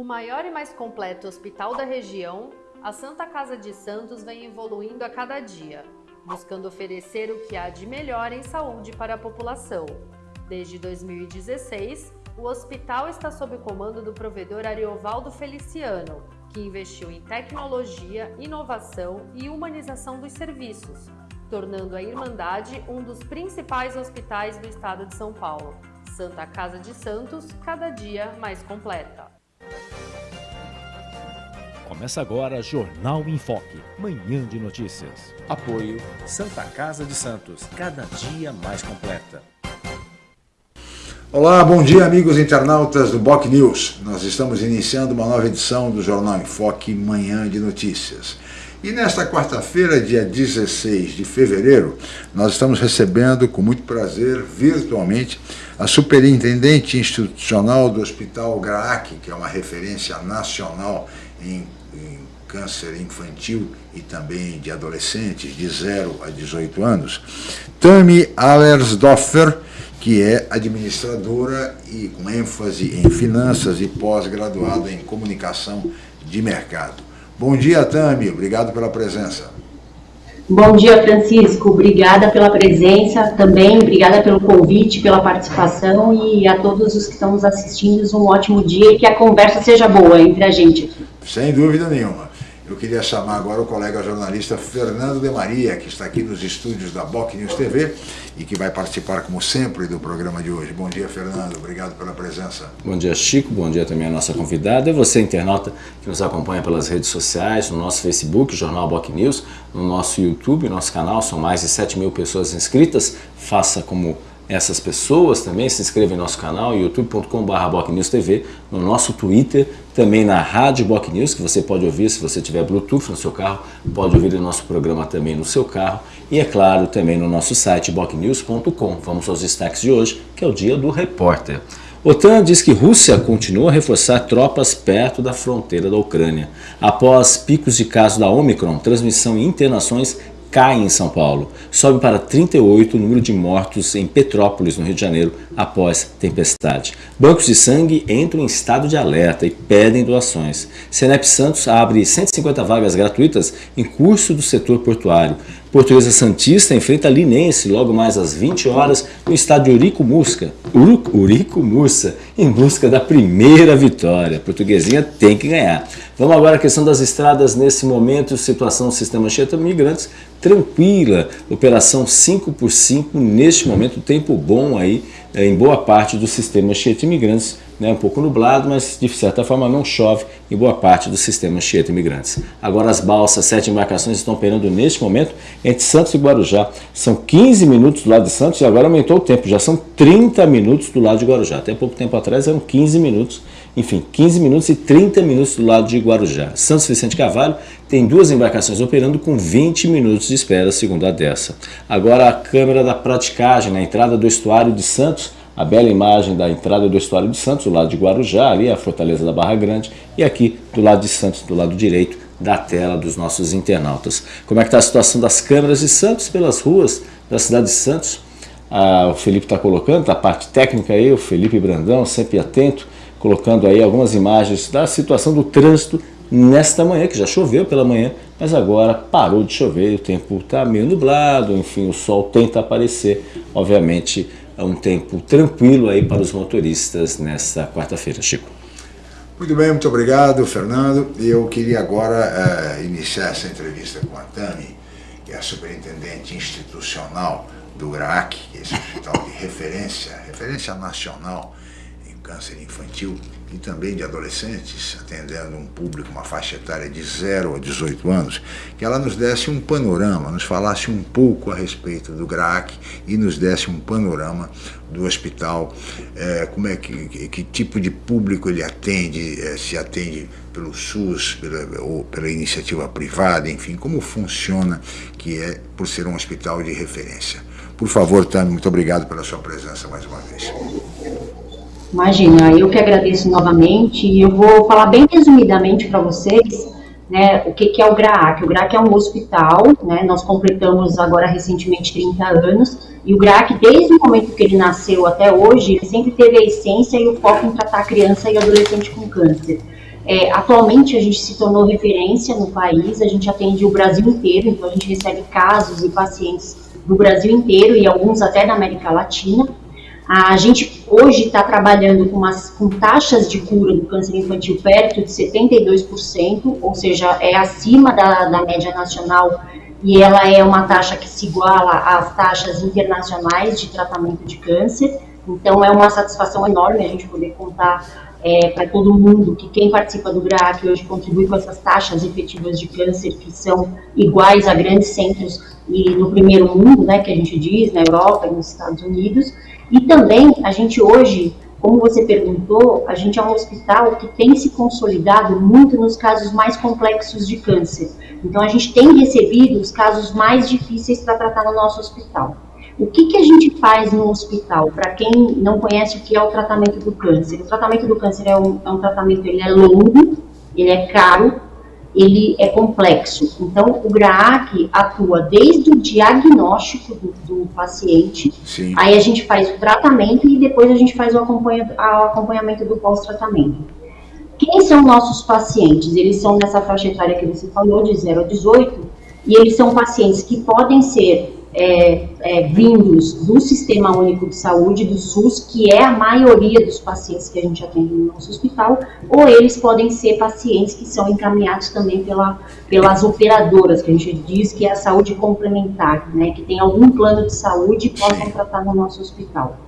O maior e mais completo hospital da região, a Santa Casa de Santos vem evoluindo a cada dia, buscando oferecer o que há de melhor em saúde para a população. Desde 2016, o hospital está sob o comando do provedor Ariovaldo Feliciano, que investiu em tecnologia, inovação e humanização dos serviços, tornando a Irmandade um dos principais hospitais do estado de São Paulo. Santa Casa de Santos, cada dia mais completa. Começa agora Jornal em Foque, manhã de notícias. Apoio Santa Casa de Santos, cada dia mais completa. Olá, bom dia amigos internautas do Boc News. Nós estamos iniciando uma nova edição do Jornal em Foque, manhã de notícias. E nesta quarta-feira, dia 16 de fevereiro, nós estamos recebendo com muito prazer, virtualmente, a superintendente institucional do Hospital GRAAC, que é uma referência nacional em, em câncer infantil e também de adolescentes de 0 a 18 anos, Tami Allersdorfer, que é administradora e com ênfase em finanças e pós-graduada em comunicação de mercado. Bom dia, Tami. Obrigado pela presença. Bom dia, Francisco. Obrigada pela presença também. Obrigada pelo convite, pela participação e a todos os que estão nos assistindo. Um ótimo dia e que a conversa seja boa entre a gente aqui. Sem dúvida nenhuma. Eu queria chamar agora o colega jornalista Fernando de Maria, que está aqui nos estúdios da Boc News TV e que vai participar, como sempre, do programa de hoje. Bom dia, Fernando. Obrigado pela presença. Bom dia, Chico. Bom dia também a nossa convidada e você, internauta, que nos acompanha pelas redes sociais, no nosso Facebook, Jornal Boc News, no nosso YouTube, nosso canal. São mais de 7 mil pessoas inscritas. Faça como essas pessoas também, se inscreva em nosso canal, youtube.com.br TV, no nosso Twitter, também na Rádio Boc News, que você pode ouvir se você tiver Bluetooth no seu carro, pode ouvir o nosso programa também no seu carro e, é claro, também no nosso site bocnews.com. Vamos aos destaques de hoje, que é o dia do repórter. OTAN diz que Rússia continua a reforçar tropas perto da fronteira da Ucrânia. Após picos de casos da Omicron, transmissão e internações cai em São Paulo. Sobe para 38 o número de mortos em Petrópolis, no Rio de Janeiro, após tempestade. Bancos de sangue entram em estado de alerta e pedem doações. Senep Santos abre 150 vagas gratuitas em curso do setor portuário. Portuguesa Santista enfrenta Linense logo mais às 20 horas no estádio Urico Musca, Urico Mursa, em busca da primeira vitória. Portuguesinha tem que ganhar. Vamos agora à questão das estradas. Nesse momento, situação do sistema Anchieta Migrantes, tranquila, operação 5 por 5 neste momento, tempo bom aí eh, em boa parte do sistema Anchieta Imigrantes, né, um pouco nublado, mas de certa forma não chove em boa parte do sistema Anchieta Imigrantes. Agora as balsas, sete embarcações estão operando neste momento entre Santos e Guarujá. São 15 minutos do lado de Santos e agora aumentou o tempo, já são 30 minutos do lado de Guarujá. Até pouco tempo atrás eram 15 minutos enfim, 15 minutos e 30 minutos do lado de Guarujá. Santos Vicente Carvalho tem duas embarcações operando com 20 minutos de espera, segundo a dessa. Agora a câmera da praticagem na entrada do estuário de Santos, a bela imagem da entrada do estuário de Santos, do lado de Guarujá, ali a fortaleza da Barra Grande, e aqui do lado de Santos, do lado direito da tela dos nossos internautas. Como é que está a situação das câmeras de Santos pelas ruas da cidade de Santos? Ah, o Felipe está colocando, tá a parte técnica aí, o Felipe Brandão, sempre atento, colocando aí algumas imagens da situação do trânsito nesta manhã, que já choveu pela manhã, mas agora parou de chover, o tempo está meio nublado, enfim, o sol tenta aparecer, obviamente um tempo tranquilo aí para os motoristas nesta quarta-feira, Chico. Muito bem, muito obrigado, Fernando. Eu queria agora uh, iniciar essa entrevista com a Tami, que é a superintendente institucional do GRAAC, é esse hospital de referência, referência nacional câncer infantil e também de adolescentes, atendendo um público, uma faixa etária de 0 a 18 anos, que ela nos desse um panorama, nos falasse um pouco a respeito do GRAAC e nos desse um panorama do hospital, é, como é que, que, tipo de público ele atende, é, se atende pelo SUS, pela, ou pela iniciativa privada, enfim, como funciona, que é por ser um hospital de referência. Por favor, Tami, muito obrigado pela sua presença mais uma vez. Imagina, eu que agradeço novamente e eu vou falar bem resumidamente para vocês né, o que, que, é o GRAAC. O GRAAC é um hospital, né, nós completamos agora recentemente 30 anos, e o GRAAC, desde o momento que ele nasceu até hoje, ele sempre teve a essência e o foco em tratar criança e adolescente com câncer. É, atualmente a gente se tornou referência no país, a gente atende o Brasil inteiro, então a gente recebe casos e pacientes do Brasil inteiro e alguns até da América Latina. A gente hoje está trabalhando com, umas, com taxas de cura do câncer infantil perto de 72%, ou seja, é acima da, da média nacional e ela é uma taxa que se iguala às taxas internacionais de tratamento de câncer. Então é uma satisfação enorme a gente poder contar é, para todo mundo que quem participa do GRAAC hoje contribui com essas taxas efetivas de câncer que são iguais a grandes centros e no primeiro mundo, né, que a gente diz, na Europa e nos Estados Unidos. E também a gente hoje, como você perguntou, a gente é um hospital que tem se consolidado muito nos casos mais complexos de câncer. Então a gente tem recebido os casos mais difíceis para tratar no nosso hospital. O que, que a gente faz no hospital? Para quem não conhece o que é o tratamento do câncer, o tratamento do câncer é um, é um tratamento, ele é longo, ele é caro, ele é complexo. Então, o GRAAC atua desde o diagnóstico do, do paciente, Sim. aí a gente faz o tratamento e depois a gente faz o, acompanha, o acompanhamento do pós-tratamento. Quem são nossos pacientes? Eles são nessa faixa etária que você falou, de 0 a 18, e eles são pacientes que podem ser é, é, vindos do Sistema Único de Saúde, do SUS, que é a maioria dos pacientes que a gente atende no nosso hospital, ou eles podem ser pacientes que são encaminhados também pela, pelas operadoras, que a gente diz que é a saúde complementar, né, que tem algum plano de saúde e possam tratar no nosso hospital.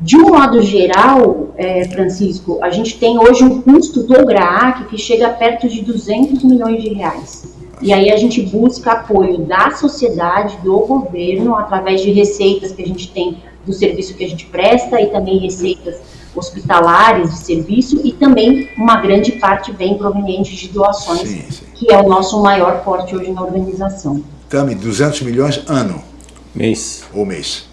De um modo geral, é, Francisco, a gente tem hoje um custo do GRAAC que chega perto de 200 milhões de reais. E aí a gente busca apoio da sociedade, do governo, através de receitas que a gente tem do serviço que a gente presta e também receitas hospitalares de serviço e também uma grande parte vem proveniente de doações, sim, sim. que é o nosso maior forte hoje na organização. Tami, 200 milhões ano? Mês. Ou mês.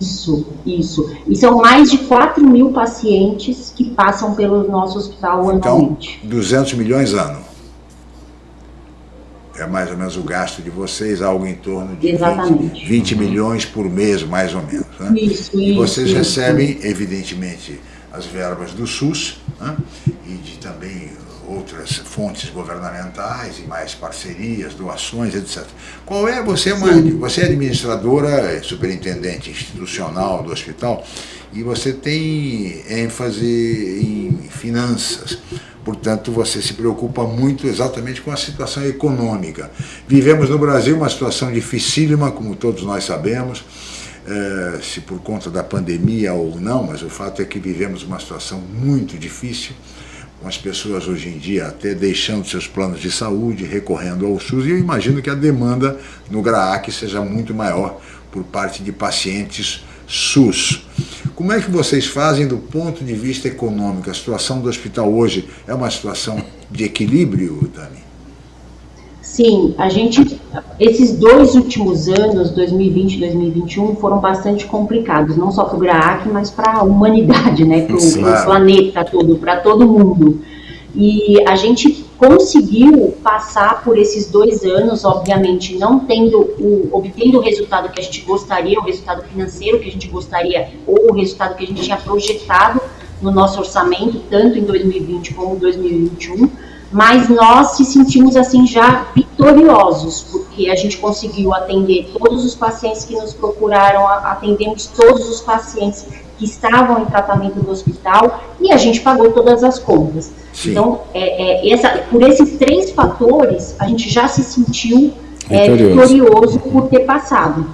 Isso, isso. E são mais de 4 mil pacientes que passam pelo nosso hospital então, anualmente. Então, 200 milhões ano é mais ou menos o gasto de vocês, algo em torno de 20, 20, milhões por mês, mais ou menos. Né? Isso, e vocês isso, recebem, isso. evidentemente, as verbas do SUS né? e de também outras fontes governamentais e mais parcerias, doações, etc. Qual é, você é, uma, você é administradora, é superintendente institucional do hospital e você tem ênfase em finanças. Portanto, você se preocupa muito exatamente com a situação econômica. Vivemos no Brasil uma situação dificílima, como todos nós sabemos, é, se por conta da pandemia ou não, mas o fato é que vivemos uma situação muito difícil, com as pessoas hoje em dia até deixando seus planos de saúde, recorrendo ao SUS, e eu imagino que a demanda no GRAAC seja muito maior por parte de pacientes SUS. Como é que vocês fazem do ponto de vista econômico? A situação do hospital hoje é uma situação de equilíbrio, Dani? Sim, a gente, esses dois últimos anos, 2020 e 2021, foram bastante complicados, não só para o GRAAC, mas para a humanidade, né, para o claro. planeta todo, para todo mundo. E a gente conseguiu passar por esses dois anos, obviamente, não tendo o, obtendo o resultado que a gente gostaria, o resultado financeiro que a gente gostaria, ou o resultado que a gente tinha projetado no nosso orçamento, tanto em 2020 como em 2021, mas nós se sentimos assim já vitoriosos, porque a gente conseguiu atender todos os pacientes que nos procuraram, atendemos todos os pacientes que estavam em tratamento do hospital e a gente pagou todas as contas. Sim. Então, é, é, essa, por esses três fatores, a gente já se sentiu é, vitorioso por ter passado.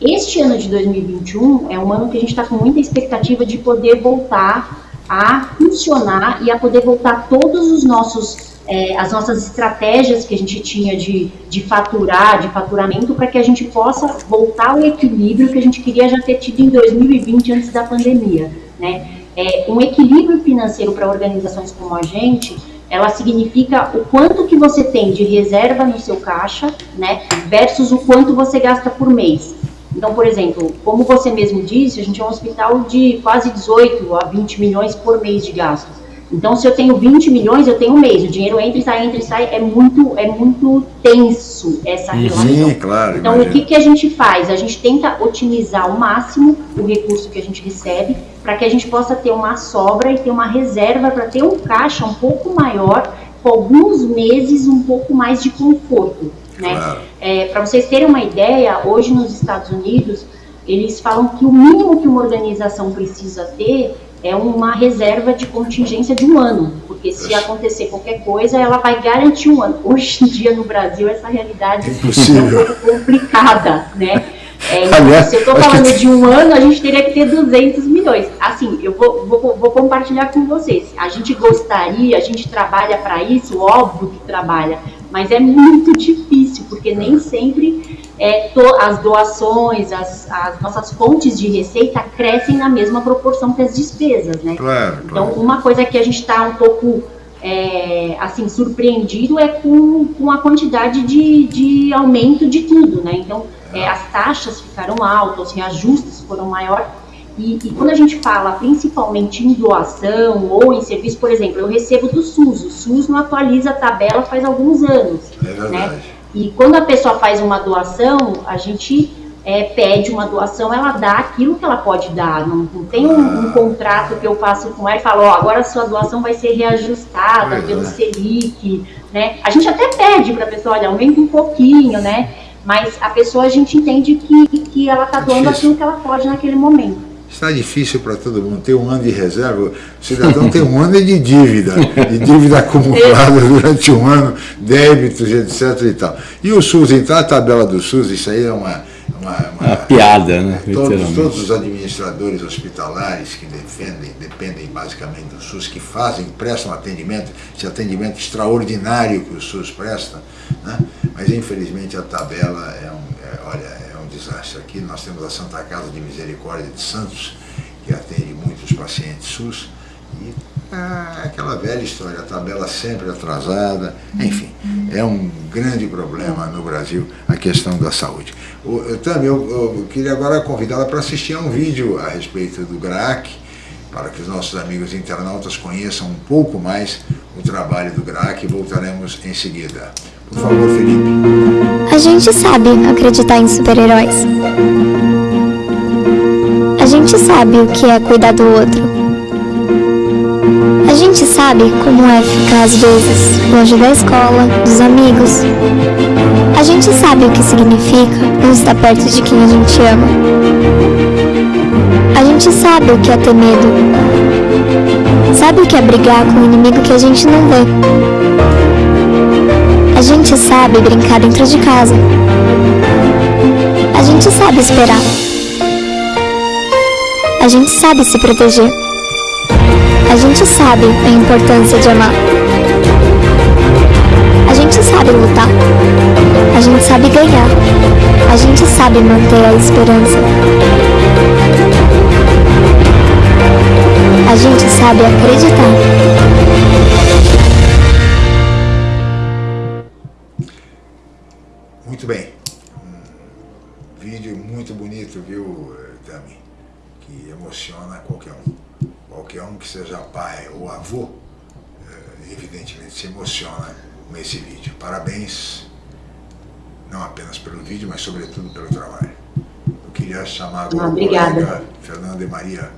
Este ano de 2021 é um ano que a gente está com muita expectativa de poder voltar a funcionar e a poder voltar todos os nossos é, as nossas estratégias que a gente tinha de, de faturar, de faturamento, para que a gente possa voltar ao equilíbrio que a gente queria já ter tido em 2020, antes da pandemia. Né? É, um equilíbrio financeiro para organizações como a gente, ela significa o quanto que você tem de reserva no seu caixa, né, versus o quanto você gasta por mês. Então, por exemplo, como você mesmo disse, a gente é um hospital de quase 18 a 20 milhões por mês de gastos. Então, se eu tenho 20 milhões, eu tenho um mês. O dinheiro entra e sai, entra e sai. É muito, é muito tenso essa relação. Sim, claro. Então, imagino. o que, que a gente faz? A gente tenta otimizar ao máximo o recurso que a gente recebe para que a gente possa ter uma sobra e ter uma reserva para ter um caixa um pouco maior com alguns meses um pouco mais de conforto. Né? Claro. É, Para vocês terem uma ideia, hoje nos Estados Unidos, eles falam que o mínimo que uma organização precisa ter é uma reserva de contingência de um ano, porque se acontecer qualquer coisa, ela vai garantir um ano. Hoje em dia no Brasil essa realidade Impossível. é um pouco complicada, né? É, Aliás, se eu estou falando que... de um ano, a gente teria que ter 200 milhões. Assim, eu vou, vou, vou compartilhar com vocês. A gente gostaria, a gente trabalha para isso, óbvio que trabalha, mas é muito difícil, porque nem sempre é, to, as doações, as, as, nossas fontes de receita crescem na mesma proporção que as despesas, né? Claro, então, claro. uma coisa que a gente está um pouco é, assim surpreendido é com, com a quantidade de, de aumento de tudo, né? Então, é, as taxas ficaram altas, os reajustes foram maiores. E, e, quando a gente fala principalmente em doação ou em serviço, por exemplo, eu recebo do SUS, o SUS não atualiza a tabela faz alguns anos. É verdade. Né? E quando a pessoa faz uma doação, a gente é, pede uma doação, ela dá aquilo que ela pode dar. Não, não tem um, um, contrato que eu faço com ela e falo, ó, agora a sua doação vai ser reajustada pelo Selic, né? A gente até pede para a pessoa, olha, aumenta um pouquinho, né? Mas a pessoa a gente entende que, que ela está doando aquilo que ela pode naquele momento. Está difícil para todo mundo ter um ano de reserva. O cidadão tem um ano de dívida, de dívida acumulada durante um ano, débitos, etc. E, tal. e o SUS, então a tabela do SUS, isso aí é uma, uma, uma, uma piada, né? Todos, todos, os administradores hospitalares que defendem, dependem basicamente do SUS, que fazem, prestam atendimento, esse atendimento extraordinário que o SUS presta, né? mas infelizmente a tabela é um, é, olha, desastre. Aqui nós temos a Santa Casa de Misericórdia de Santos, que atende muitos pacientes SUS, e ah, aquela velha história, a tabela sempre atrasada, enfim, é um grande problema no Brasil a questão da saúde. Eu, também eu, eu queria agora convidá-la para assistir a um vídeo a respeito do GRAC, para que os nossos amigos internautas conheçam um pouco mais o trabalho do GRAC e voltaremos em seguida. Por favor, Felipe. A gente sabe acreditar em super-heróis. A gente sabe o que é cuidar do outro. A gente sabe como é ficar às vezes longe da escola, dos amigos. A gente sabe o que significa não estar perto de quem a gente ama. A gente sabe o que é ter medo. Sabe o que é brigar com um inimigo que a gente não vê. A gente sabe brincar dentro de casa. A gente sabe esperar. A gente sabe se proteger. A gente sabe a importância de amar. A gente sabe lutar. A gente sabe ganhar. A gente sabe manter a esperança. A gente sabe acreditar. Vídeo, mas sobretudo pelo trabalho. Eu queria chamar agora o colega Fernando e Maria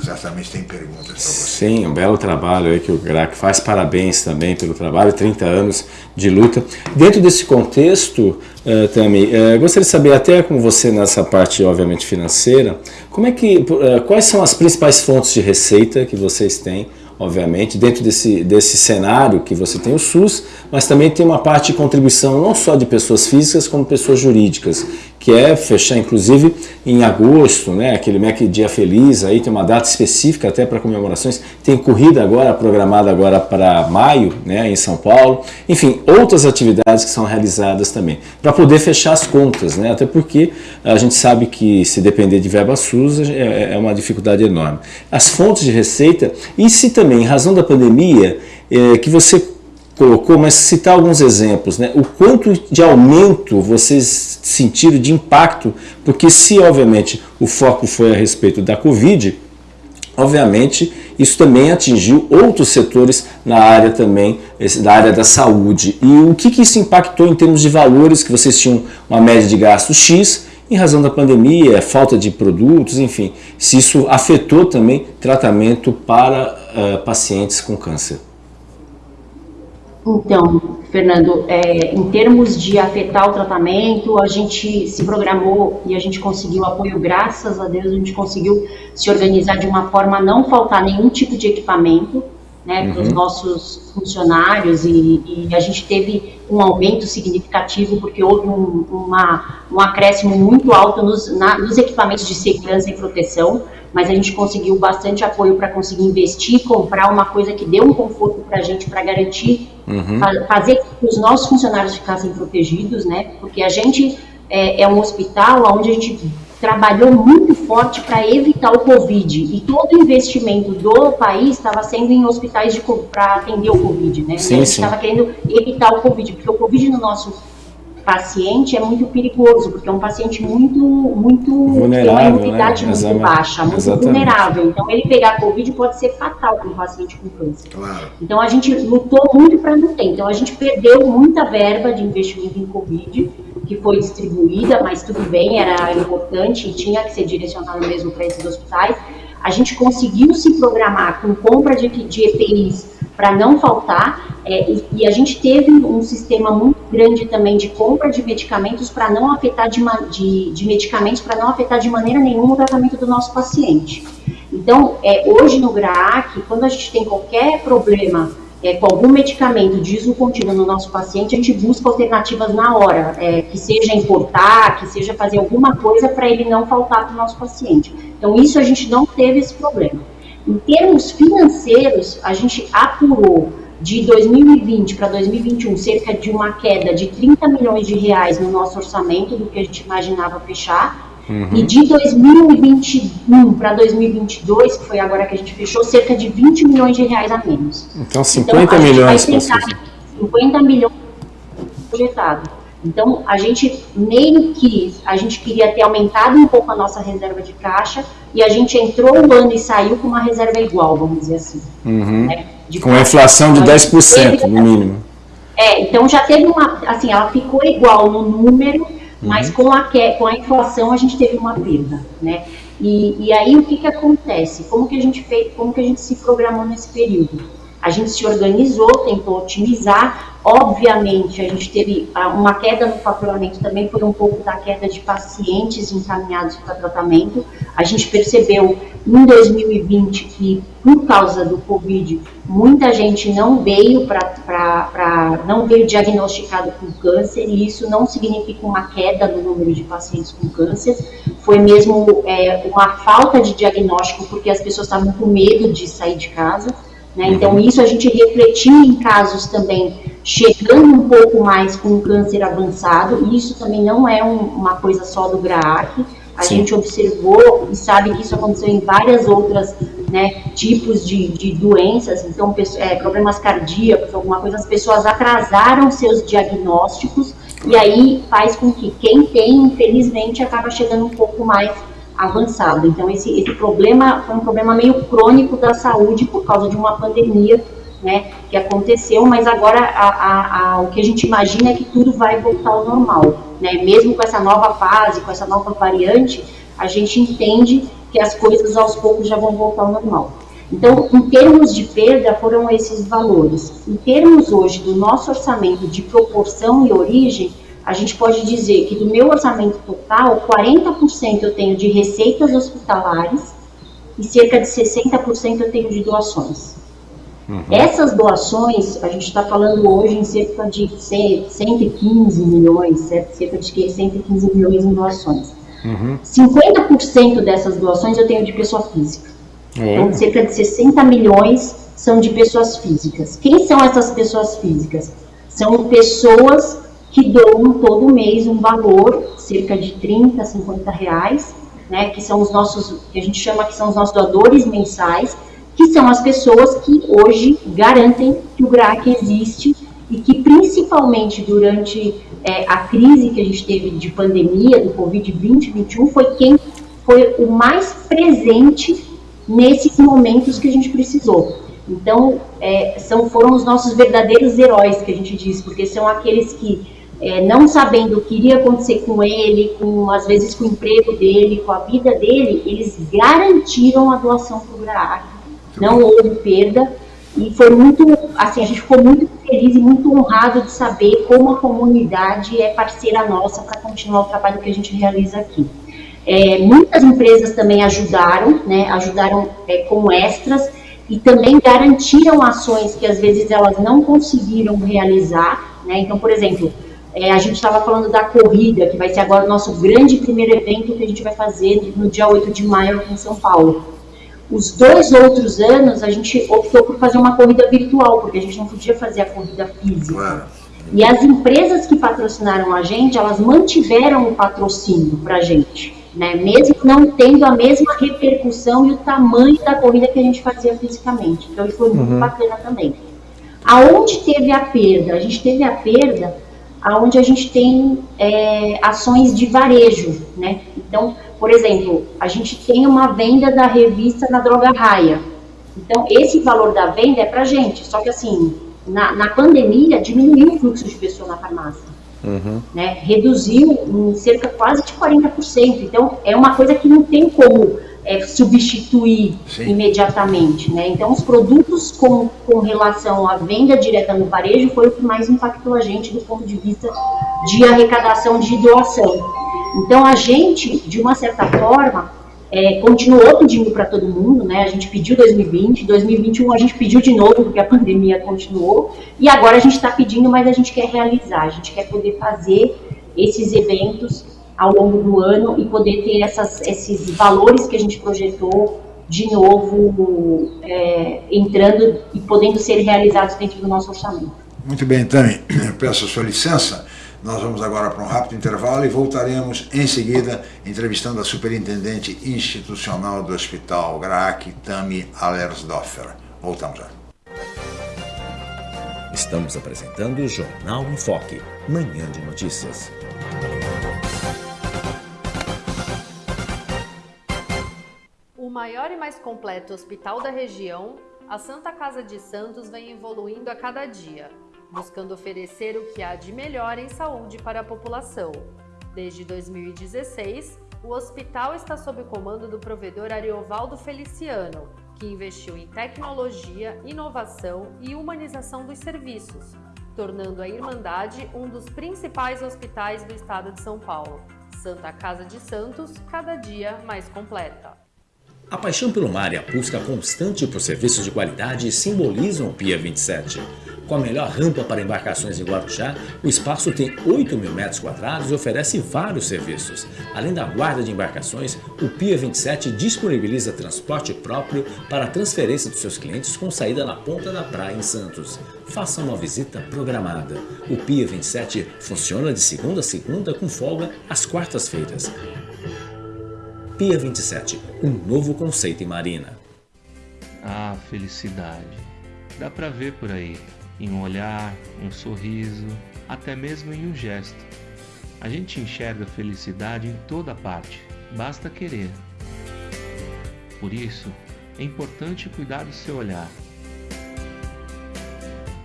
certamente tem perguntas para você. Sim, um belo trabalho aí que o GRAC faz. Parabéns também pelo trabalho, 30 anos de luta. Dentro desse contexto, uh, Tami, uh, gostaria de saber, até com você nessa parte, obviamente, financeira, como é que, uh, quais são as principais fontes de receita que vocês têm obviamente, dentro desse, desse cenário que você tem o SUS, mas também tem uma parte de contribuição não só de pessoas físicas, como pessoas jurídicas, que é fechar, inclusive, em agosto, né, aquele MEC Dia Feliz, aí tem uma data específica até para comemorações, tem corrida agora, programada agora para maio, né, em São Paulo, enfim, outras atividades que são realizadas também, para poder fechar as contas, né, até porque a gente sabe que se depender de verba SUS é, é uma dificuldade enorme. As fontes de receita, e se também, em razão da pandemia, é, que você colocou, mas citar alguns exemplos, né? O quanto de aumento vocês sentiram de impacto, porque se obviamente o foco foi a respeito da Covid, obviamente isso também atingiu outros setores na área também, da área da saúde. E o que, que isso impactou em termos de valores, que vocês tinham uma média de gasto X, em razão da pandemia, falta de produtos, enfim, se isso afetou também tratamento para uh, pacientes com câncer. Então, Fernando, é, em termos de afetar o tratamento, a gente se programou e a gente conseguiu apoio, graças a Deus, a gente conseguiu se organizar de uma forma a não faltar nenhum tipo de equipamento né, uhum. para os nossos funcionários e, e, a gente teve um aumento significativo porque houve um, uma, um acréscimo muito alto nos, na, nos equipamentos de segurança e proteção, mas a gente conseguiu bastante apoio para conseguir investir, comprar uma coisa que deu um conforto para a gente para garantir, uhum. fazer que os nossos funcionários ficassem protegidos, né, porque a gente é, é um hospital onde a gente trabalhou muito forte para evitar o Covid e todo o investimento do país estava sendo em hospitais para atender o Covid, né? Sim, a gente estava querendo evitar o Covid, porque o Covid no nosso paciente é muito perigoso, porque é um paciente muito, muito vulnerável, tem uma imunidade né? muito baixa, muito Exatamente. vulnerável. Então ele pegar Covid pode ser fatal para um paciente com câncer. Claro. Então a gente lutou muito para não ter. Então a gente perdeu muita verba de investimento em Covid que foi distribuída, mas tudo bem, era importante e tinha que ser direcionado mesmo para esses hospitais. A gente conseguiu se programar com compra de, de EPIs para não faltar, é, e, e, a gente teve um sistema muito grande também de compra de medicamentos para não afetar de, de, de medicamentos para não afetar de maneira nenhuma o tratamento do nosso paciente. Então, é, hoje no GRAAC, quando a gente tem qualquer problema é, com algum medicamento de uso contínuo no nosso paciente, a gente busca alternativas na hora, é, que seja importar, que seja fazer alguma coisa para ele não faltar para o nosso paciente. Então, isso a gente não teve esse problema. Em termos financeiros, a gente apurou de 2020 para 2021 cerca de uma queda de 30 milhões de reais no nosso orçamento do que a gente imaginava fechar, Uhum. E de 2021 para 2022, que foi agora que a gente fechou, cerca de 20 milhões de reais a menos. Então 50 então, milhões. Tentar, 50 milhões projetado. Então a gente meio que a gente queria ter aumentado um pouco a nossa reserva de caixa e a gente entrou o ano e saiu com uma reserva igual, vamos dizer assim. Uhum. Né? com a inflação de 10% então, no mínimo. É, então já teve uma, assim, ela ficou igual no número, mas uhum. com, a, com a inflação a gente teve uma perda, né? E, e aí o que, que acontece? Como que a gente fez, como que a gente se programou nesse período? A gente se organizou, tentou otimizar, Obviamente, a gente teve ah, uma queda no faturamento também foi um pouco da queda de pacientes encaminhados para tratamento. A gente percebeu em 2020 que, por causa do Covid, muita gente não veio para não veio diagnosticado com câncer, e isso não significa uma queda no número de pacientes com câncer, foi mesmo é, uma falta de diagnóstico, porque as pessoas estavam com medo de sair de casa. Né? Então, isso a gente refletiu em casos também chegando um pouco mais com câncer avançado, e isso também não é um, uma coisa só do GRAAC, a Sim. gente observou e sabe que isso aconteceu em várias outras né, tipos de, de doenças, então é, problemas cardíacos, alguma coisa, as pessoas atrasaram seus diagnósticos e aí faz com que quem tem, infelizmente, acaba chegando um pouco mais avançado. Então esse, esse problema foi um problema meio crônico da saúde por causa de uma pandemia né, que aconteceu, mas agora a, a, a, o que a gente imagina é que tudo vai voltar ao normal. Né? Mesmo com essa nova fase, com essa nova variante, a gente entende que as coisas aos poucos já vão voltar ao normal. Então, em termos de perda, foram esses valores. Em termos hoje do nosso orçamento de proporção e origem, a gente pode dizer que do meu orçamento total, 40% eu tenho de receitas hospitalares e cerca de 60% eu tenho de doações. Uhum. Essas doações, a gente está falando hoje em cerca de 115 milhões, cerca de 115 milhões em doações. Uhum. 50% dessas doações eu tenho de pessoa física. Uhum. Então, cerca de 60 milhões são de pessoas físicas. Quem são essas pessoas físicas? São pessoas que doam todo mês um valor, cerca de 30, 50 reais, né, que são os nossos, que a gente chama que são os nossos doadores mensais, que são as pessoas que hoje garantem que o GRAC existe e que principalmente durante é, a crise que a gente teve de pandemia do Covid-2021 foi quem foi o mais presente nesses momentos que a gente precisou. Então, é, são, foram os nossos verdadeiros heróis que a gente diz, porque são aqueles que, é, não sabendo o que iria acontecer com ele, com às vezes com o emprego dele, com a vida dele, eles garantiram a doação para o GRAAC não houve perda e foi muito, assim, a gente ficou muito feliz e muito honrado de saber como a comunidade é parceira nossa para continuar o trabalho que a gente realiza aqui. É, muitas empresas também ajudaram, né, ajudaram é, como extras e também garantiram ações que às vezes elas não conseguiram realizar. Né? Então, por exemplo, é, a gente estava falando da corrida, que vai ser agora o nosso grande primeiro evento que a gente vai fazer no dia 8 de maio aqui em São Paulo. Os dois outros anos a gente optou por fazer uma corrida virtual, porque a gente não podia fazer a corrida física. Claro. E as empresas que patrocinaram a gente, elas mantiveram o patrocínio para a gente, né? mesmo não tendo a mesma repercussão e o tamanho da corrida que a gente fazia fisicamente. Então isso foi muito uhum. bacana também. Aonde teve a perda? A gente teve a perda aonde a gente tem é, ações de varejo, né? Então, por exemplo, a gente tem uma venda da revista na Droga Raia. Então, esse valor da venda é para gente. Só que, assim, na, na pandemia, diminuiu o fluxo de pessoas na farmácia. Uhum. Né? Reduziu em cerca quase de 40%. Então, é uma coisa que não tem como é, substituir Sim. imediatamente. Né? Então, os produtos com, com relação à venda direta no varejo foi o que mais impactou a gente do ponto de vista de arrecadação de doação. Então a gente, de uma certa forma, é, continuou pedindo para todo mundo, né? A gente pediu 2020, 2021 a gente pediu de novo porque a pandemia continuou e agora a gente está pedindo, mas a gente quer realizar, a gente quer poder fazer esses eventos ao longo do ano e poder ter essas, esses valores que a gente projetou de novo é, entrando e podendo ser realizados dentro do nosso orçamento. Muito bem, Tami, peço a sua licença. Nós vamos agora para um rápido intervalo e voltaremos em seguida entrevistando a superintendente institucional do Hospital GRAAC, Tami Allersdorfer. Voltamos já. Estamos apresentando o Jornal em Foque, manhã de notícias. Maior e mais completo hospital da região, a Santa Casa de Santos vem evoluindo a cada dia buscando oferecer o que há de melhor em saúde para a população. Desde 2016, o hospital está sob o comando do provedor Ariovaldo Feliciano, que investiu em tecnologia, inovação e humanização dos serviços, tornando a Irmandade um dos principais hospitais do estado de São Paulo. Santa Casa de Santos, cada dia mais completa. A paixão pelo mar e a busca constante por serviços de qualidade simbolizam o Pia 27. Com a melhor rampa para embarcações em Guarujá, o espaço tem 8 mil metros quadrados e oferece vários serviços. Além da guarda de embarcações, o Pia 27 disponibiliza transporte próprio para a transferência dos seus clientes com saída na ponta da praia em Santos. Faça uma visita programada. O Pia 27 funciona de segunda a segunda com folga às quartas-feiras. Pia 27, um novo conceito em marina. Ah, felicidade. Dá pra ver por aí em um olhar, um sorriso, até mesmo em um gesto. A gente enxerga felicidade em toda parte, basta querer. Por isso, é importante cuidar do seu olhar.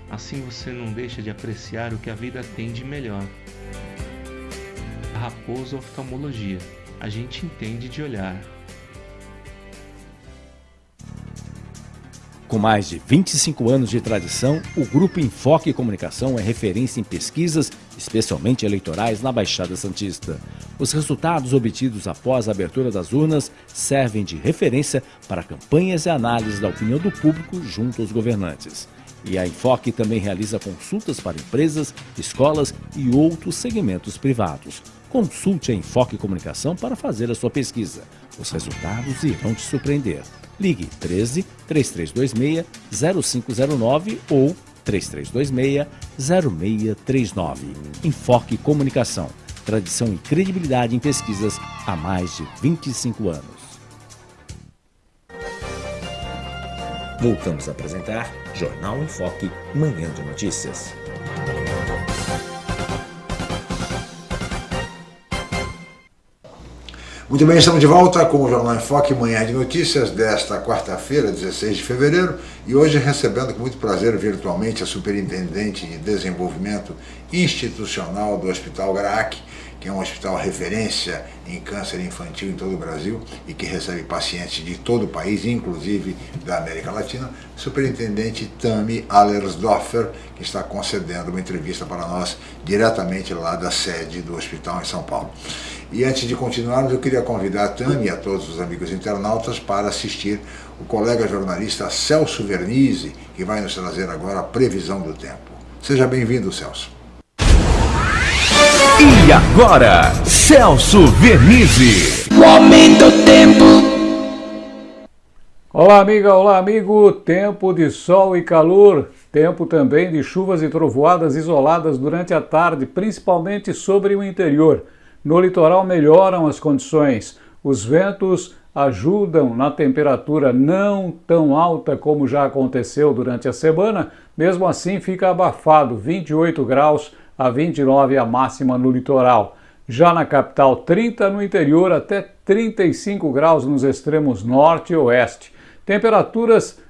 Assim você não deixa de apreciar o que a vida tem de melhor. Raposo Oftalmologia, a gente entende de olhar. Com mais de 25 anos de tradição, o Grupo Enfoque Comunicação é referência em pesquisas, especialmente eleitorais, na Baixada Santista. Os resultados obtidos após a abertura das urnas servem de referência para campanhas e análises da opinião do público junto aos governantes. E a Enfoque também realiza consultas para empresas, escolas e outros segmentos privados. Consulte a Enfoque Comunicação para fazer a sua pesquisa. Os resultados irão te surpreender. Ligue 13 3326 0509 ou 3326 0639. Enfoque Comunicação. Tradição e credibilidade em pesquisas há mais de 25 anos. Voltamos a apresentar Jornal em Foque, Manhã de Notícias. Muito bem, estamos de volta com o Jornal em Foque, manhã de notícias desta quarta-feira, 16 de fevereiro, e hoje recebendo com muito prazer virtualmente a Superintendente de Desenvolvimento Institucional do Hospital GRAAC, que é um hospital referência em câncer infantil em todo o Brasil e que recebe pacientes de todo o país, inclusive da América Latina, superintendente Tami Allersdorfer, que está concedendo uma entrevista para nós diretamente lá da sede do hospital em São Paulo. E antes de continuarmos, eu queria convidar a Tami e a todos os amigos internautas para assistir o colega jornalista Celso Vernizzi, que vai nos trazer agora a previsão do tempo. Seja bem-vindo, Celso. E agora, Celso Vernizzi. O aumento do tempo. Olá, amiga, olá, amigo. Tempo de sol e calor. Tempo também de chuvas e trovoadas isoladas durante a tarde, principalmente sobre o interior. No litoral melhoram as condições. Os ventos ajudam na temperatura não tão alta como já aconteceu durante a semana, mesmo assim fica abafado, 28 graus a 29 a máxima no litoral. Já na capital, 30 no interior, até 35 graus nos extremos norte e oeste. Temperaturas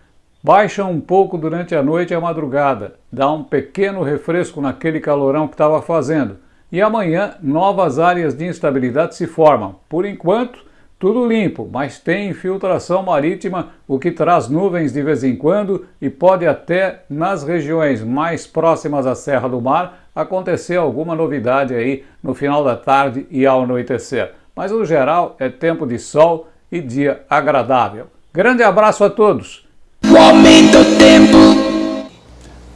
baixam um pouco durante a noite e a madrugada. Dá um pequeno refresco naquele calorão que estava fazendo. E amanhã, novas áreas de instabilidade se formam. Por enquanto, tudo limpo, mas tem infiltração marítima, o que traz nuvens de vez em quando e pode até, nas regiões mais próximas à Serra do Mar, acontecer alguma novidade aí no final da tarde e ao anoitecer. Mas no geral é tempo de sol e dia agradável. Grande abraço a todos! O aumento do tempo.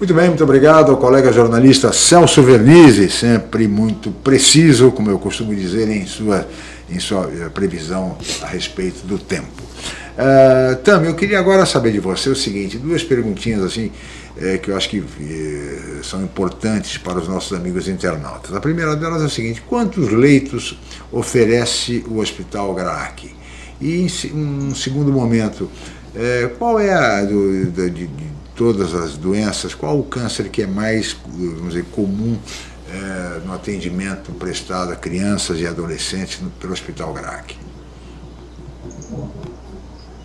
Muito bem, muito obrigado ao colega jornalista Celso Vernizzi, sempre muito preciso, como eu costumo dizer, em sua em sua eh, previsão a respeito do tempo. Uh, Tam, eu queria agora saber de você o seguinte, duas perguntinhas assim, é, que eu acho que é, são importantes para os nossos amigos internautas. A primeira delas é o seguinte, quantos leitos oferece o Hospital GRAAC? E em um segundo momento, é, qual é a, do, de, todas as doenças, qual o câncer que é mais vamos dizer, comum é, no atendimento prestado a crianças e adolescentes no, pelo Hospital GRAC.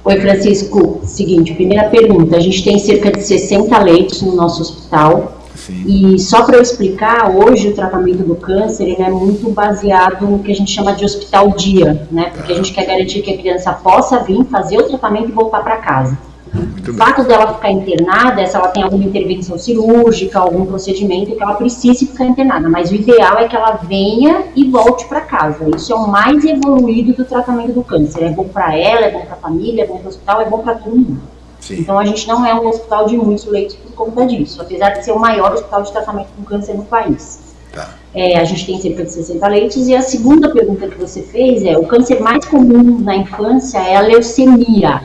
Oi, Francisco. Seguinte, primeira pergunta. A gente tem cerca de 60 leitos no nosso hospital. Sim. E só para eu explicar, hoje o tratamento do câncer ele é muito baseado no que a gente chama de hospital dia, né? Porque a gente quer garantir que a criança possa vir fazer o tratamento e voltar para casa. Muito o fato dela ficar internada é se ela tem alguma intervenção cirúrgica, algum procedimento que ela precise ficar internada. Mas o ideal é que ela venha e volte para casa. Isso é o mais evoluído do tratamento do câncer. É bom para ela, é bom para a família, é bom para o hospital, é bom para todo mundo. Sim. Então a gente não é um hospital de muitos leitos por conta disso, apesar de ser o maior hospital de tratamento com câncer no país. Tá. É, a gente tem cerca de 60 leitos. E a segunda pergunta que você fez é: o câncer mais comum na infância é a leucemia.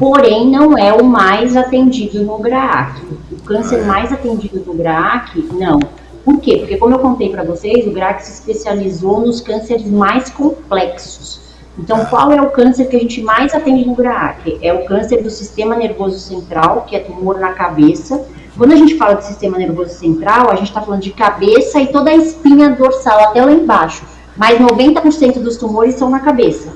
Porém, não é o mais atendido no GRAAC. O câncer ah, é. mais atendido no GRAAC, não. Por quê? Porque, como eu contei para vocês, o GRAAC se especializou nos cânceres mais complexos. Então, qual é o câncer que a gente mais atende no GRAAC? É o câncer do sistema nervoso central, que é tumor na cabeça. Quando a gente fala de sistema nervoso central, a gente está falando de cabeça e toda a espinha dorsal até lá embaixo. Mas 90% dos tumores são na cabeça.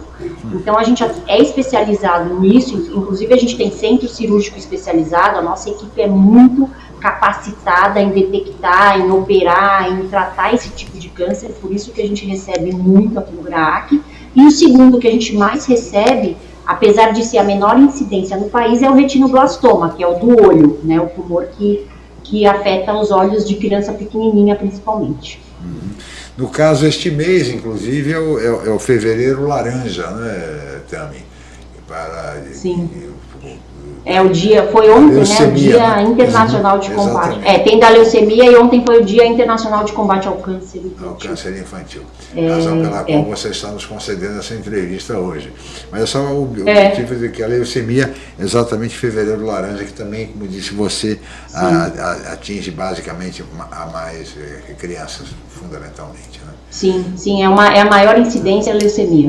Então a gente é especializado nisso, inclusive a gente tem centro cirúrgico especializado, a nossa equipe é muito capacitada em detectar, em operar, em tratar esse tipo de câncer, por isso que a gente recebe muito aqui no. E o segundo que a gente mais recebe, apesar de ser a menor incidência no país, é o retinoblastoma, que é o do olho, né, o tumor que, que afeta os olhos de criança pequenininha principalmente. Uhum. No caso, este mês, inclusive, é o, é, é o fevereiro laranja, né, Tami? Para, Sim. É o dia, foi ontem, leucemia, né? O Dia né? Internacional de Combate. É, tem da leucemia e ontem foi o Dia Internacional de Combate ao Câncer Infantil. Ao câncer infantil. É, razão pela é. qual você está nos concedendo essa entrevista hoje. Mas é só o é. objetivo de que a leucemia, exatamente fevereiro laranja, que também, como disse você, a, a, atinge basicamente a mais eh, crianças, fundamentalmente. Né? Sim, sim, é, uma, é a maior incidência a leucemia.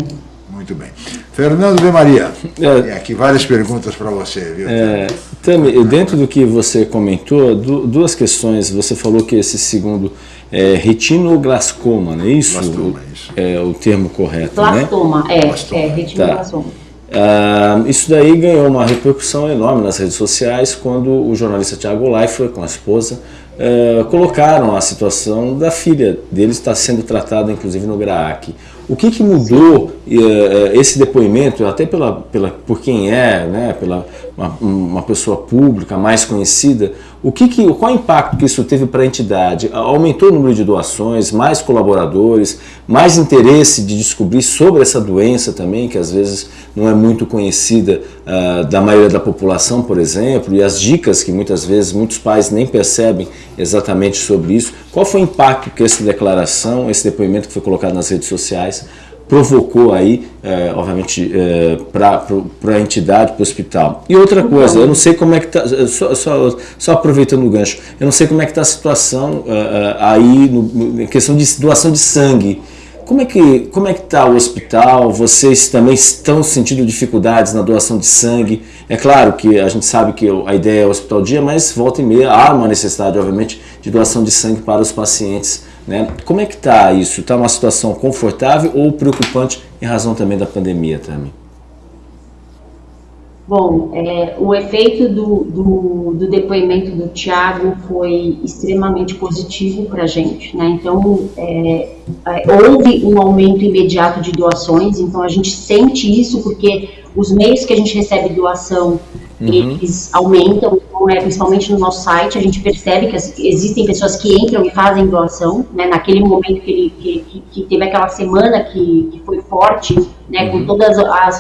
Muito bem. Fernando de Maria, é, tem aqui várias perguntas para você, viu? É, Tami, dentro do que você comentou, duas questões. Você falou que esse segundo é, retinoglascoma, não é isso? Blastoma, isso. É o termo correto, Blastoma, né? é, Blastoma. é, retinoblastoma. Ah, isso daí ganhou uma repercussão enorme nas redes sociais quando o jornalista Tiago Leifert, com a esposa, eh, colocaram a situação da filha dele estar sendo tratada, inclusive, no GRAAC. O que, que mudou eh, esse depoimento, até pela, pela, por quem é, né, pela uma, uma pessoa pública mais conhecida, o que que, qual o impacto que isso teve para a entidade? Aumentou o número de doações, mais colaboradores, mais interesse de descobrir sobre essa doença também, que às vezes não é muito conhecida uh, da maioria da população, por exemplo, e as dicas que muitas vezes muitos pais nem percebem exatamente sobre isso. Qual foi o impacto que essa declaração, esse depoimento que foi colocado nas redes sociais, provocou aí, é, obviamente, é, para a entidade, para o hospital. E outra coisa, eu não sei como é que está, só, só, só, aproveitando o gancho, eu não sei como é que está a situação é, aí, no, em questão de doação de sangue. Como é que como é que está o hospital? Vocês também estão sentindo dificuldades na doação de sangue? É claro que a gente sabe que a ideia é o hospital dia, mas volta e meia há uma necessidade, obviamente, de doação de sangue para os pacientes né? Como é que está isso? Está uma situação confortável ou preocupante em razão também da pandemia também? Bom, é, o efeito do, do, do, depoimento do Tiago foi extremamente positivo para a gente, né? Então, é, é, houve um aumento imediato de doações, então a gente sente isso porque os meios que a gente recebe doação uhum. eles aumentam, então, é, principalmente no nosso site, a gente percebe que existem pessoas que entram e fazem doação, né, naquele momento que, ele, que, que teve aquela semana que, que foi forte, né, uhum. com todos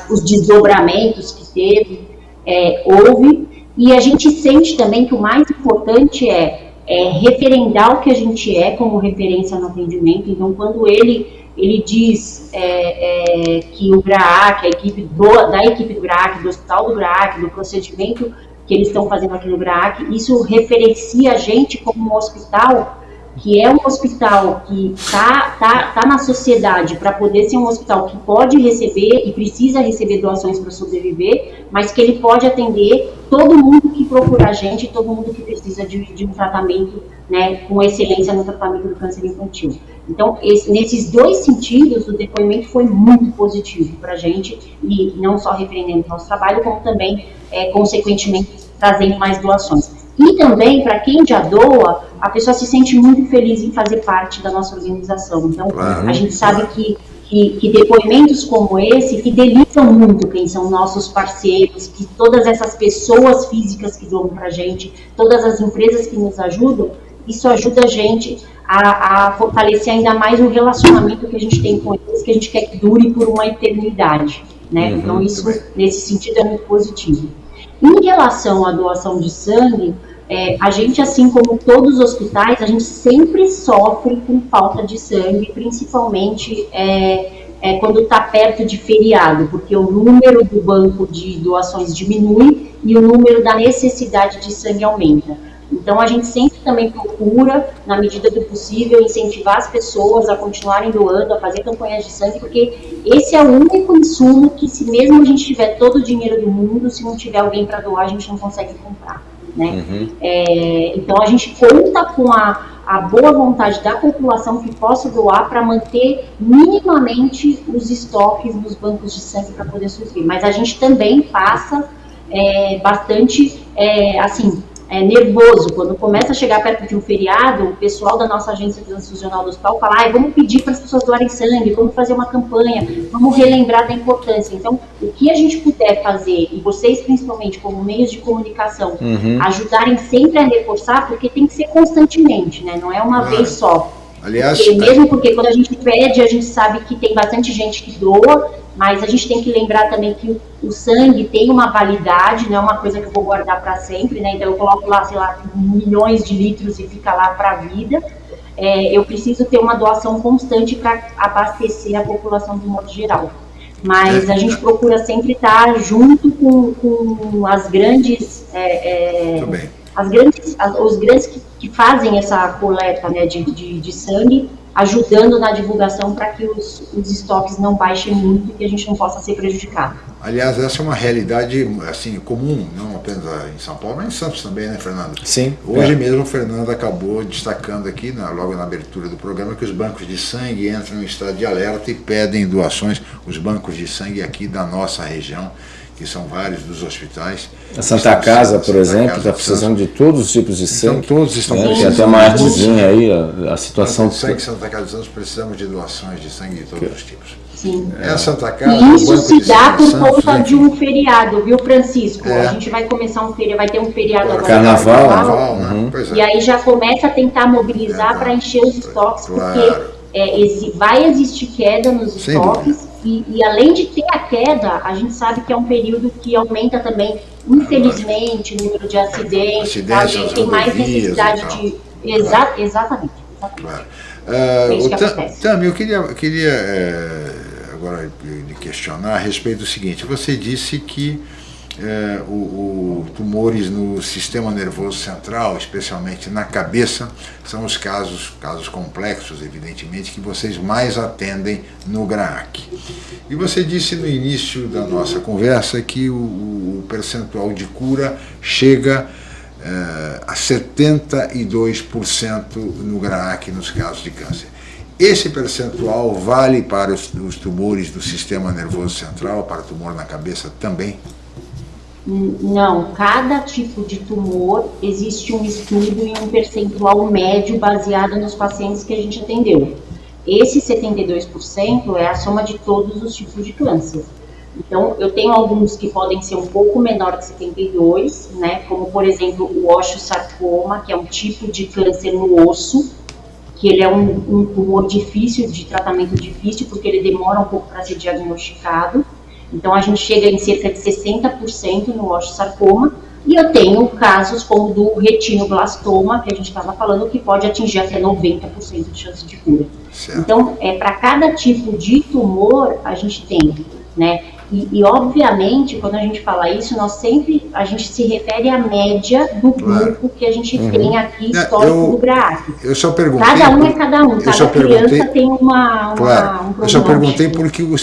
os desdobramentos que teve, é, houve, e a gente sente também que o mais importante é, é referendar o que a gente é como referência no atendimento, então quando ele ele diz é, é, que o GRAAC, a equipe do, da equipe do GRAAC, do hospital do GRAAC, do procedimento que eles estão fazendo aqui no GRAAC, isso referencia a gente como um hospital que é um hospital que está tá, tá na sociedade para poder ser um hospital que pode receber e precisa receber doações para sobreviver, mas que ele pode atender todo mundo que procura a gente, todo mundo que precisa de, de um tratamento né, com excelência no tratamento do câncer infantil. Então, esse, nesses dois sentidos, o depoimento foi muito positivo para a gente, e não só repreendendo o nosso trabalho, como também, é, consequentemente, trazendo mais doações. E também, para quem já doa, a pessoa se sente muito feliz em fazer parte da nossa organização. Então, claro, a gente sabe que, que, que, depoimentos como esse fidelizam muito quem são nossos parceiros, que todas essas pessoas físicas que doam para a gente, todas as empresas que nos ajudam, isso ajuda a gente a, a, fortalecer ainda mais o relacionamento que a gente tem com eles, que a gente quer que dure por uma eternidade. Né? Uhum, então, isso, nesse sentido, é muito positivo. Em relação à doação de sangue, é, a gente, assim como todos os hospitais, a gente sempre sofre com falta de sangue, principalmente é, é, quando está perto de feriado, porque o número do banco de doações diminui e o número da necessidade de sangue aumenta. Então, a gente sempre também procura, na medida do possível, incentivar as pessoas a continuarem doando, a fazer campanhas de sangue, porque esse é o único insumo que, se mesmo a gente tiver todo o dinheiro do mundo, se não tiver alguém para doar, a gente não consegue comprar. Né? Uhum. É, então, a gente conta com a, a boa vontade da população que possa doar para manter minimamente os estoques nos bancos de sangue para poder suprir. Mas a gente também passa é, bastante, é, assim, é, nervoso. Quando começa a chegar perto de um feriado, o pessoal da nossa agência transfusional do hospital fala: ah, vamos pedir para as pessoas doarem sangue, vamos fazer uma campanha, vamos relembrar da importância. Então, o que a gente puder fazer, e vocês principalmente como meios de comunicação, uhum. ajudarem sempre a reforçar, porque tem que ser constantemente, né? Não é uma ah. vez só. Aliás, porque, mesmo porque quando a gente pede, a gente sabe que tem bastante gente que doa, mas a gente tem que lembrar também que o, sangue tem uma validade, não é uma coisa que eu vou guardar para sempre, né? Então eu coloco lá, sei lá, milhões de litros e fica lá para a vida. É, eu preciso ter uma doação constante para abastecer a população de modo geral. Mas a gente procura sempre estar junto com, com as grandes. É, é, as grandes, as, os grandes que, que fazem essa coleta né, de, de, de sangue, ajudando na divulgação para que os, os estoques não baixem muito e que a gente não possa ser prejudicado. Aliás, essa é uma realidade assim comum, não apenas em São Paulo, mas em Santos também, né, Fernando? Sim. Hoje é. mesmo o Fernando acabou destacando aqui, na, logo na abertura do programa, que os bancos de sangue entram em estado de alerta e pedem doações, os bancos de sangue aqui da nossa região, que são vários dos hospitais. A Santa Casa, por exemplo, está precisando de todos os tipos de sangue. Então todos estão né? Tem até uma artezinha aí, a, a situação... De sangue Santa Casa de Santos, precisamos de doações de sangue de todos os tipos. Sim. É a Santa Casa. E isso se dá por Santos, conta de um feriado, viu, Francisco? É. A gente vai começar um feriado, vai ter um feriado agora. Carnaval, Carnaval, né? Uhum. Pois é. E aí já começa a tentar mobilizar para encher os estoques, Claro. porque é, esse, vai existir queda nos Sem estoques. E, e além de ter a queda, a gente sabe que é um período que aumenta também, infelizmente, o número de acidentes. tá? A Acidentes gente nas tem mais necessidade de. Exa exatamente. exatamente. Claro. É acontece. Tami, eu queria, queria eh, agora lhe questionar a respeito do seguinte. Você disse que eh, o, o tumores no sistema nervoso central, especialmente na cabeça, são os casos, casos complexos, evidentemente, que vocês mais atendem no GRAAC. E você disse no início da nossa conversa que o, o percentual de cura chega eh, a 72% no GRAAC nos casos de câncer. Esse percentual vale para os, os tumores do sistema nervoso central, para tumor na cabeça também? Não, cada tipo de tumor existe um estudo e um percentual médio baseado nos pacientes que a gente atendeu. Esse 72% é a soma de todos os tipos de câncer. Então, eu tenho alguns que podem ser um pouco menor que 72, né? Como, por exemplo, o osteosarcoma, que é um tipo de câncer no osso, que ele é um, um tumor difícil, de tratamento difícil, porque ele demora um pouco para ser diagnosticado. Então, a gente chega em cerca de 60% no osteosarcoma. E eu tenho casos como do retinoblastoma, que a gente estava falando, que pode atingir até 90% de chance de cura. Certo. Então, é, para cada tipo de tumor, a gente tem, né? E, e, obviamente, quando a gente fala isso, nós sempre, a gente se refere à média do Claro. grupo que a gente Uhum. tem aqui, histórico eu- do GRAAC. Eu só perguntei. Cada um é cada um, eu cada só perguntei- criança tem uma, uma Claro, um eu só perguntei porque o,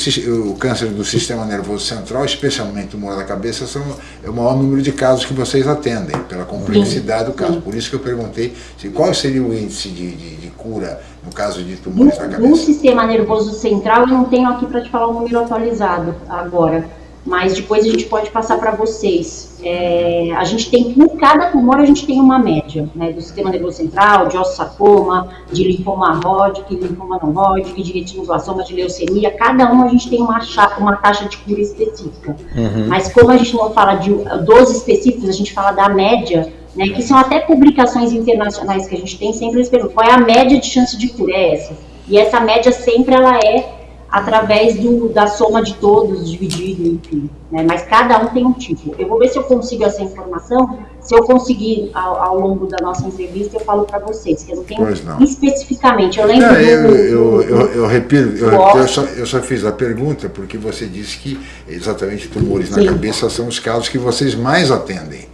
o câncer do sistema nervoso central, especialmente o tumor da cabeça, são, é o maior número de casos que vocês atendem, pela complexidade do caso. Por isso que eu perguntei se, qual seria o índice de, de, de cura no caso de tumores Do, do cabeça. sistema nervoso central, eu não tenho aqui para te falar o número atualizado agora, mas depois a gente pode passar para vocês. É, a gente tem, por cada tumor, a gente tem uma média, né, do sistema nervoso central, de osteosarcoma, de linfoma Hodgkin, linfoma não Hodgkin, de retinoblastoma, de leucemia, cada um a gente tem uma, uma taxa de cura específica. Mas como a gente não fala de dos específicos, a gente fala da média, né, que são até publicações internacionais que a gente tem, sempre eles perguntam qual é a média de chance de cura, é essa. E essa média sempre ela é através do, da soma de todos, dividido, enfim. Né, mas cada um tem um tipo. Eu vou ver se eu consigo essa informação. Se eu conseguir ao, ao longo da nossa entrevista, eu falo para vocês, que eu não tenho não. especificamente. Eu lembro Não, do- eu, do- eu, eu, eu repito, eu, eu só, eu só fiz a pergunta porque você disse que exatamente tumores na Sim. cabeça são os casos que vocês mais atendem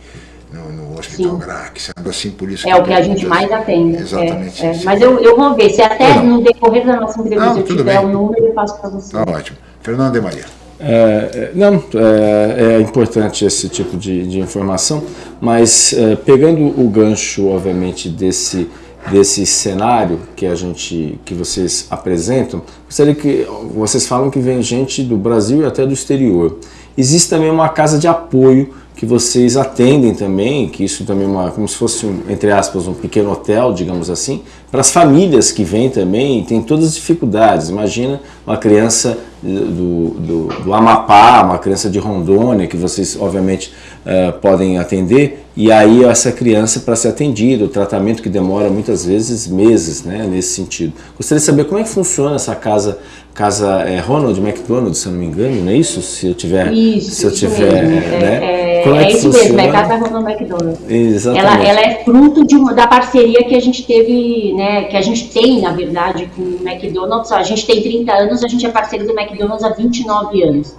no, Hospital Sim. Sendo assim por isso É o eu que a gente mais atende. Exatamente É, é. Mas eu, eu vou ver. Se até no decorrer da nossa entrevista Não, eu tiver bem. o número, eu passo para você. Tá ótimo. Fernando de Maria. É, é, não, é, é importante esse tipo de, de informação, mas é, pegando o gancho, obviamente, desse, desse cenário que a gente, que vocês apresentam, gostaria que vocês falam que vem gente do Brasil e até do exterior. Existe também uma casa de apoio que vocês atendem também, que isso também é uma, como se fosse, um, entre aspas, um pequeno hotel, digamos assim, para as famílias que vêm também, tem todas as dificuldades. Imagina uma criança do, do, do Amapá, uma criança de Rondônia, que vocês obviamente eh, podem atender, e aí essa criança para ser atendida, o tratamento que demora muitas vezes meses, né, nesse sentido. Gostaria de saber como é que funciona essa casa, casa é, Ronald McDonald, se eu não me engano, não é isso? Se eu tiver, Isso, se eu tiver, mesmo. né? É, é, como é, é isso funciona? mesmo, é Casa Ronald McDonald. Exatamente. Ela, ela é fruto de uma, da parceria que a gente teve, né, que a gente tem, na verdade, com o McDonald's. A gente tem 30 anos, a gente é parceiro do McDonald's há 29 anos.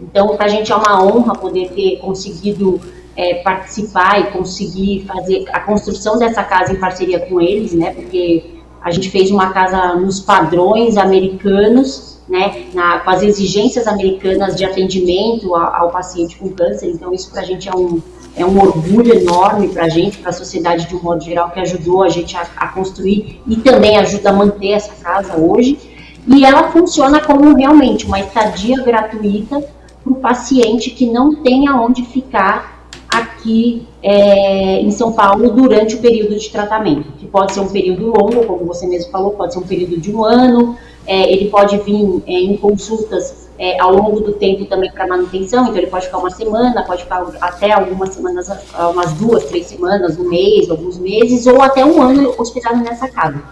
Então, para a gente é uma honra poder ter conseguido é, participar e conseguir fazer a construção dessa casa em parceria com eles, né? Porque a gente fez uma casa nos padrões americanos, né? Na, com as exigências americanas de atendimento ao, ao paciente com câncer. Então isso para a gente é um é um orgulho enorme para a gente, para a sociedade de um modo geral, que ajudou a gente a, a construir e também ajuda a manter essa casa hoje. E ela funciona como realmente uma estadia gratuita para o paciente que não tem aonde ficar aqui é, em São Paulo durante o período de tratamento, que pode ser um período longo, como você mesmo falou, pode ser um período de um ano, é, ele pode vir é, em consultas é, ao longo do tempo também para manutenção, então ele pode ficar uma semana, pode ficar até algumas semanas, umas duas, três semanas, um mês, alguns meses, ou até um ano hospedado nessa casa.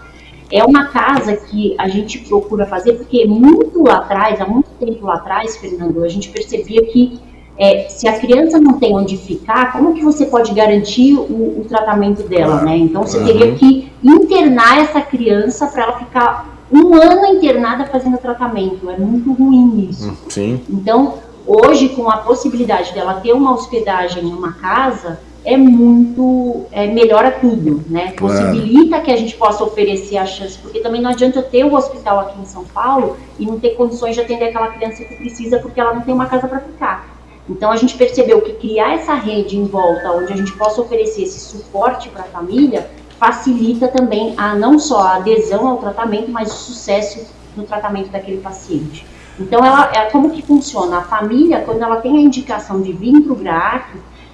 É uma casa que a gente procura fazer, porque muito lá atrás, há muito tempo lá atrás, Fernando, a gente percebia que é, se a criança não tem onde ficar, como que você pode garantir o, o tratamento dela, né? Então você uhum. teria que internar essa criança para ela ficar um ano internada fazendo tratamento. É muito ruim isso. Hum, sim. Então, hoje, com a possibilidade dela ter uma hospedagem em uma casa, é muito. É, melhora tudo, né? Possibilita que a gente possa oferecer a chance, porque também não adianta eu ter o um hospital aqui em São Paulo e não ter condições de atender aquela criança que precisa porque ela não tem uma casa para ficar. Então a gente percebeu que criar essa rede em volta, onde a gente possa oferecer esse suporte para a família, facilita também a não só a adesão ao tratamento, mas o sucesso no tratamento daquele paciente. Então, ela, é como que funciona? A família, quando ela tem a indicação de vir para o GRAAC,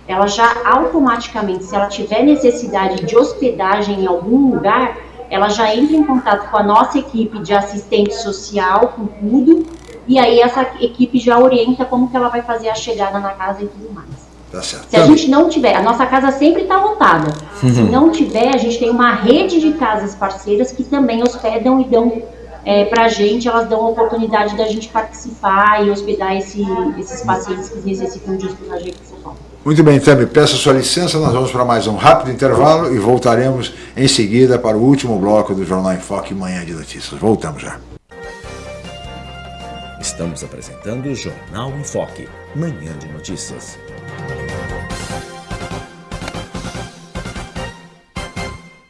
ela já automaticamente, se ela tiver necessidade de hospedagem em algum lugar, ela já entra em contato com a nossa equipe de assistente social, com tudo, e aí essa equipe já orienta como que ela vai fazer a chegada na casa e tudo mais. Tá Se a gente não tiver, a nossa casa sempre está lotada. Uhum. Se não tiver, a gente tem uma rede de casas parceiras que também hospedam e dão é, para a gente, elas dão a oportunidade da gente participar e hospedar esse, esses pacientes que necessitam de hospedagem aqui em São Paulo. Muito bem, Tami, peço sua licença, nós vamos para mais um rápido intervalo e voltaremos em seguida para o último bloco do Jornal em Foque Manhã de Notícias. Voltamos já. Estamos apresentando o Jornal em Foque, Manhã de Notícias.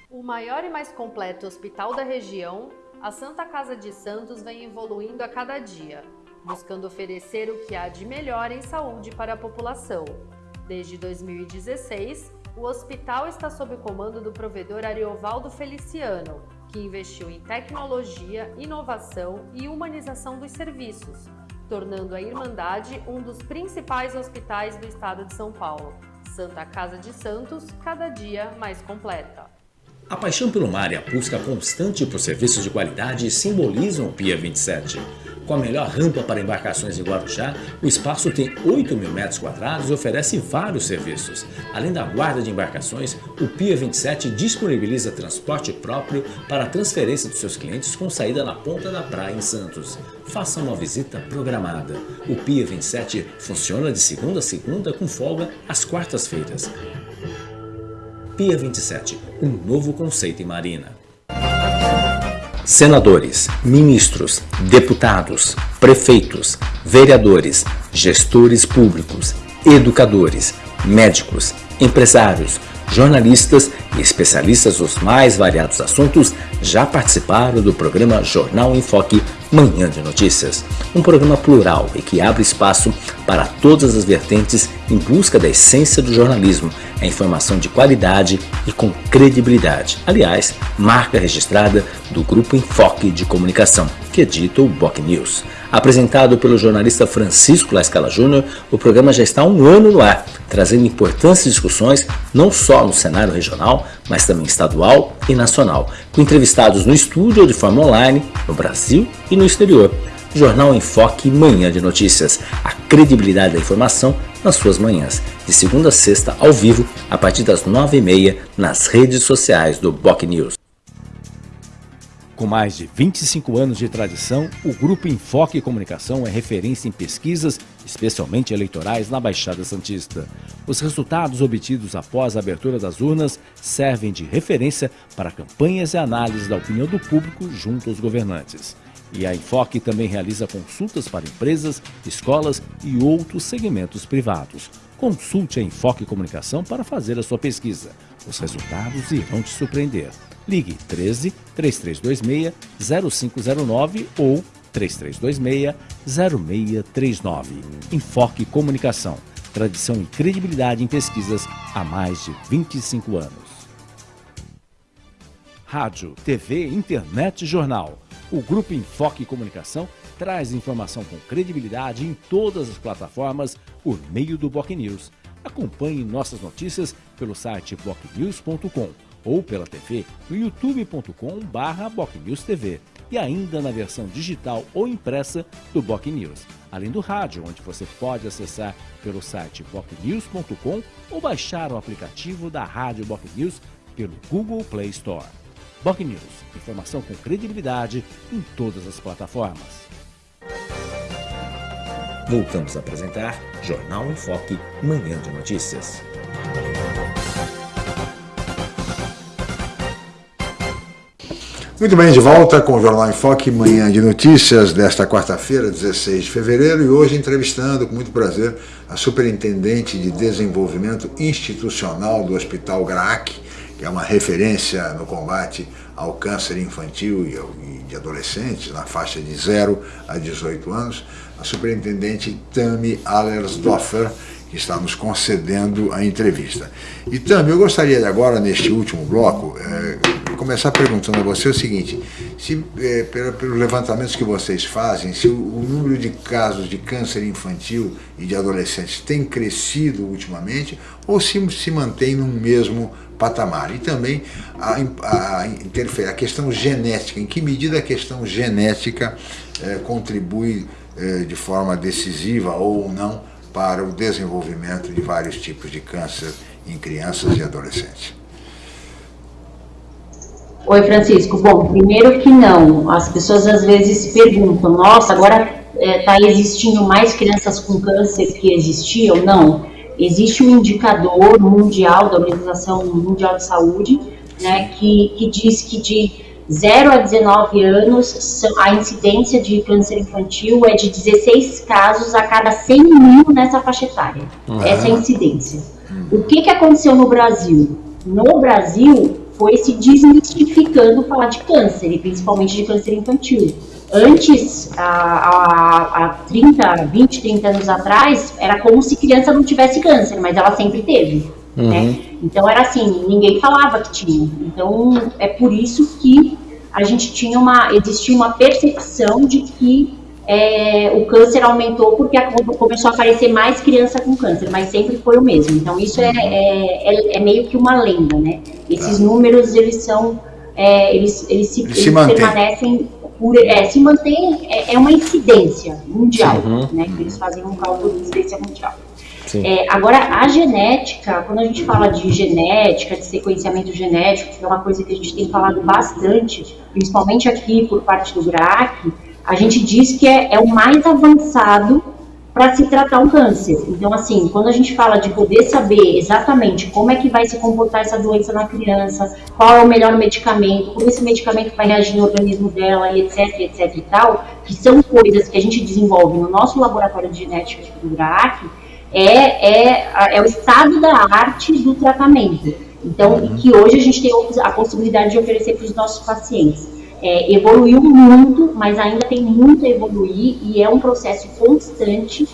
O maior e mais completo hospital da região, a Santa Casa de Santos vem evoluindo a cada dia, buscando oferecer o que há de melhor em saúde para a população. Desde 2016, o hospital está sob o comando do provedor Ariovaldo Feliciano, que investiu em tecnologia, inovação e humanização dos serviços, tornando a Irmandade um dos principais hospitais do estado de São Paulo. Santa Casa de Santos, cada dia mais completa. A paixão pelo mar e a busca constante por serviços de qualidade simbolizam o Pia 27. Com a melhor rampa para embarcações em Guarujá, o espaço tem 8 mil metros quadrados e oferece vários serviços. Além da guarda de embarcações, o Pia 27 disponibiliza transporte próprio para a transferência dos seus clientes com saída na ponta da praia em Santos. Faça uma visita programada. O Pia 27 funciona de segunda a segunda com folga às quartas-feiras. Pia 27, um novo conceito em marina senadores, ministros, deputados, prefeitos, vereadores, gestores públicos, educadores, médicos, empresários, jornalistas e especialistas dos mais variados assuntos já participaram do programa Jornal em Foque Manhã de Notícias, um programa plural e que abre espaço para todas as vertentes em busca da essência do jornalismo, a informação de qualidade e com credibilidade. Aliás, marca registrada do Grupo Enfoque de Comunicação, que edita o Boc News. Apresentado pelo jornalista Francisco Lascala Júnior, o programa já está há um ano no ar, trazendo importantes discussões não só no cenário regional, mas também estadual e nacional, com entrevistados no estúdio ou de forma online, no Brasil e no exterior. Jornal Enfoque Manhã de Notícias, a credibilidade da informação nas suas manhãs, de segunda a sexta ao vivo, a partir das nove e meia, nas redes sociais do Boc News. Com mais de 25 anos de tradição, o Grupo Enfoque Comunicação é referência em pesquisas, especialmente eleitorais, na Baixada Santista. Os resultados obtidos após a abertura das urnas servem de referência para campanhas e análises da opinião do público junto aos governantes. E a Enfoque também realiza consultas para empresas, escolas e outros segmentos privados. Consulte a Enfoque Comunicação para fazer a sua pesquisa. Os resultados irão te surpreender. Ligue 13 3326 0509 ou 3326 0639. Enfoque Comunicação tradição e credibilidade em pesquisas há mais de 25 anos. Rádio, TV, internet e jornal. O Grupo Enfoque Comunicação traz informação com credibilidade em todas as plataformas por meio do Boc News. Acompanhe nossas notícias pelo site bocnews.com ou pela TV no youtube.com/bocnewstv e ainda na versão digital ou impressa do Boc News, além do rádio, onde você pode acessar pelo site bocnews.com ou baixar o aplicativo da Rádio Boc News pelo Google Play Store. Boc News, informação com credibilidade em todas as plataformas. Voltamos a apresentar Jornal em Foque, Manhã de Notícias. Muito bem, de volta com o Jornal em Foque, manhã de notícias desta quarta-feira, 16 de fevereiro, e hoje entrevistando com muito prazer a Superintendente de Desenvolvimento Institucional do Hospital GRAAC, que é uma referência no combate ao câncer infantil e de adolescentes, na faixa de 0 a 18 anos, a Superintendente Tami Allersdorfer, que está nos concedendo a entrevista. E Tami, eu gostaria de agora, neste último bloco, é, começar perguntando a você o seguinte, se é, pelos levantamentos que vocês fazem, se o, o, número de casos de câncer infantil e de adolescentes tem crescido ultimamente ou se se mantém no mesmo patamar. E também a, a, a questão genética, em que medida a questão genética é, contribui é, de forma decisiva ou não para o desenvolvimento de vários tipos de câncer em crianças e adolescentes. Oi, Francisco. Bom, primeiro que não. As pessoas às vezes perguntam: nossa, agora está é, existindo mais crianças com câncer que existiam? Não. Existe um indicador mundial da Organização Mundial de Saúde né, que, que diz que de 0 a 19 anos, a incidência de câncer infantil é de 16 casos a cada 100 mil nessa faixa etária. Uhum. Essa é a incidência. O que, que aconteceu no Brasil? No Brasil, foi se desmistificando falar de câncer, e principalmente de câncer infantil. Antes, há, há 30, 20, 30 anos atrás, era como se criança não tivesse câncer, mas ela sempre teve. Né? Uhum. Né? Então era assim, ninguém falava que tinha. Então é por isso que a gente tinha uma, existia uma percepção de que é, o câncer aumentou porque começou a aparecer mais criança com câncer, mas sempre foi o mesmo. Então isso é, é, é, é meio que uma lenda, né? Esses tá. números eles são, é, eles, eles, se, eles, eles permanecem por, é, se mantém, é, é, uma incidência mundial, uhum. né? Que eles fazem um cálculo de incidência mundial. É, agora, a genética, quando a gente fala de genética, de sequenciamento genético, que é uma coisa que a gente tem falado bastante, principalmente aqui por parte do GRAC, a gente diz que é, é o mais avançado para se tratar um câncer. Então, assim, quando a gente fala de poder saber exatamente como é que vai se comportar essa doença na criança, qual é o melhor medicamento, como esse medicamento vai reagir no organismo dela, etc, etc e tal, que são coisas que a gente desenvolve no nosso laboratório de genética do GRAAC, é, é, é o estado da arte do tratamento. Então, uhum. que hoje a gente tem a possibilidade de oferecer para os nossos pacientes. É, evoluiu muito, mas ainda tem muito a evoluir e é um processo constante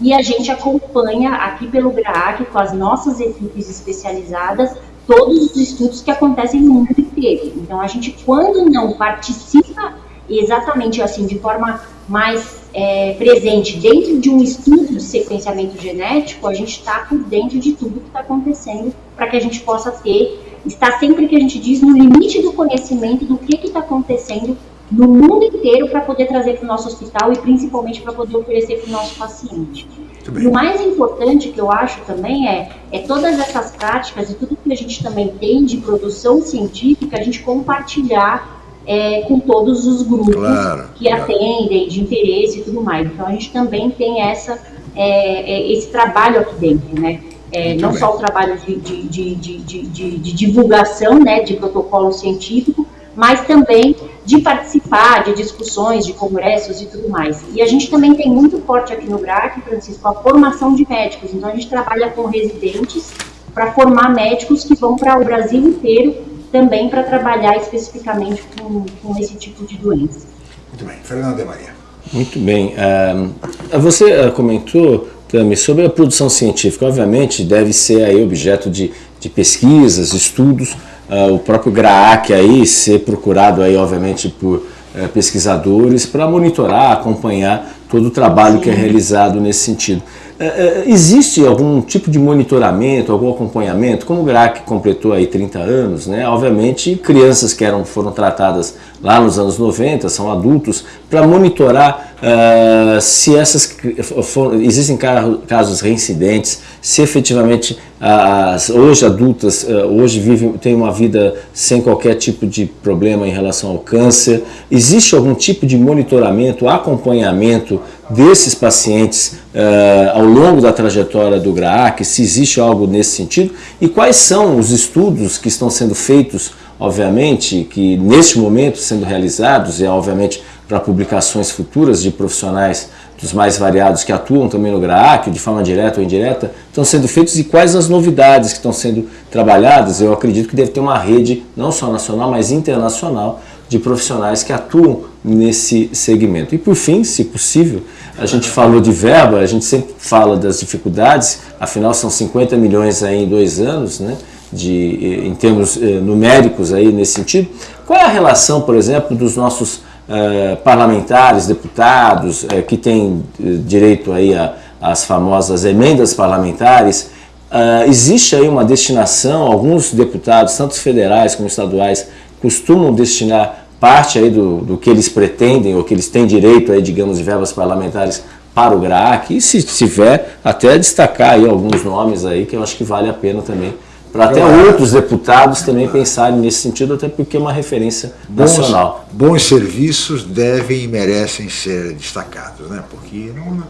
e a gente acompanha aqui pelo GRAAC com as nossas equipes especializadas todos os estudos que acontecem no mundo inteiro. Então a gente quando não participa exatamente assim de forma mais é, presente dentro de um estudo de sequenciamento genético, a gente está por dentro de tudo que está acontecendo para que a gente possa ter, estar sempre que a gente diz no limite do conhecimento do que está acontecendo no mundo inteiro para poder trazer para o nosso hospital e principalmente para poder oferecer para o nosso paciente. O mais importante que eu acho também é, é todas essas práticas e tudo que a gente também tem de produção científica, a gente compartilhar é, com todos os grupos claro, que claro. atendem, de interesse e tudo mais. Então a gente também tem essa, é, é, esse trabalho aqui dentro, né? É, não só o trabalho de, de, de, de, divulgação né, de protocolo científico, mas também de participar de discussões, de congressos e tudo mais. E a gente também tem muito forte aqui no GRAC, Francisco, a formação de médicos. Então a gente trabalha com residentes para formar médicos que vão para o Brasil inteiro também para trabalhar especificamente com, com esse tipo de doença. Muito bem. Fernando de Maria. Muito bem. Uh, você uh, comentou, Tami, sobre a produção científica. Obviamente, deve ser aí objeto de, de pesquisas, estudos. Uh, o próprio GRAAC aí ser procurado aí, obviamente, por eh, pesquisadores para monitorar, acompanhar todo o trabalho Sim. que é realizado nesse sentido. É, existe algum tipo de monitoramento, algum acompanhamento? Como o GRAC completou aí 30 anos, né? obviamente crianças que eram, foram tratadas lá nos anos 90, são adultos, para monitorar uh, se essas for, existem casos reincidentes, se efetivamente as hoje adultas uh, hoje vivem, têm uma vida sem qualquer tipo de problema em relação ao câncer. Existe algum tipo de monitoramento, acompanhamento desses pacientes uh, ao longo da trajetória do GRAAC, se existe algo nesse sentido, e quais são os estudos que estão sendo feitos, obviamente, que neste momento sendo realizados, e obviamente para publicações futuras de profissionais dos mais variados que atuam também no GRAAC, de forma direta ou indireta, estão sendo feitos e quais as novidades que estão sendo trabalhadas. Eu acredito que deve ter uma rede, não só nacional, mas internacional, de profissionais que atuam nesse segmento. E por fim, se possível, a gente falou de verba, a gente sempre fala das dificuldades, afinal são 50 milhões aí em dois anos, né? De, eh, em termos eh, numéricos aí nesse sentido. Qual é a relação, por exemplo, dos nossos eh, parlamentares, deputados, eh, que têm eh, direito aí às famosas emendas parlamentares? Uh, existe aí uma destinação, alguns deputados, tanto federais como estaduais, costumam destinar parte aí do, do que eles pretendem ou que eles têm direito aí, digamos, de verbas parlamentares para o GRAAC e se tiver até destacar aí alguns nomes aí que eu acho que vale a pena também para até outros deputados também pensarem nesse sentido, até porque é uma referência nacional. Bons, bons serviços devem e merecem ser destacados, né? porque não,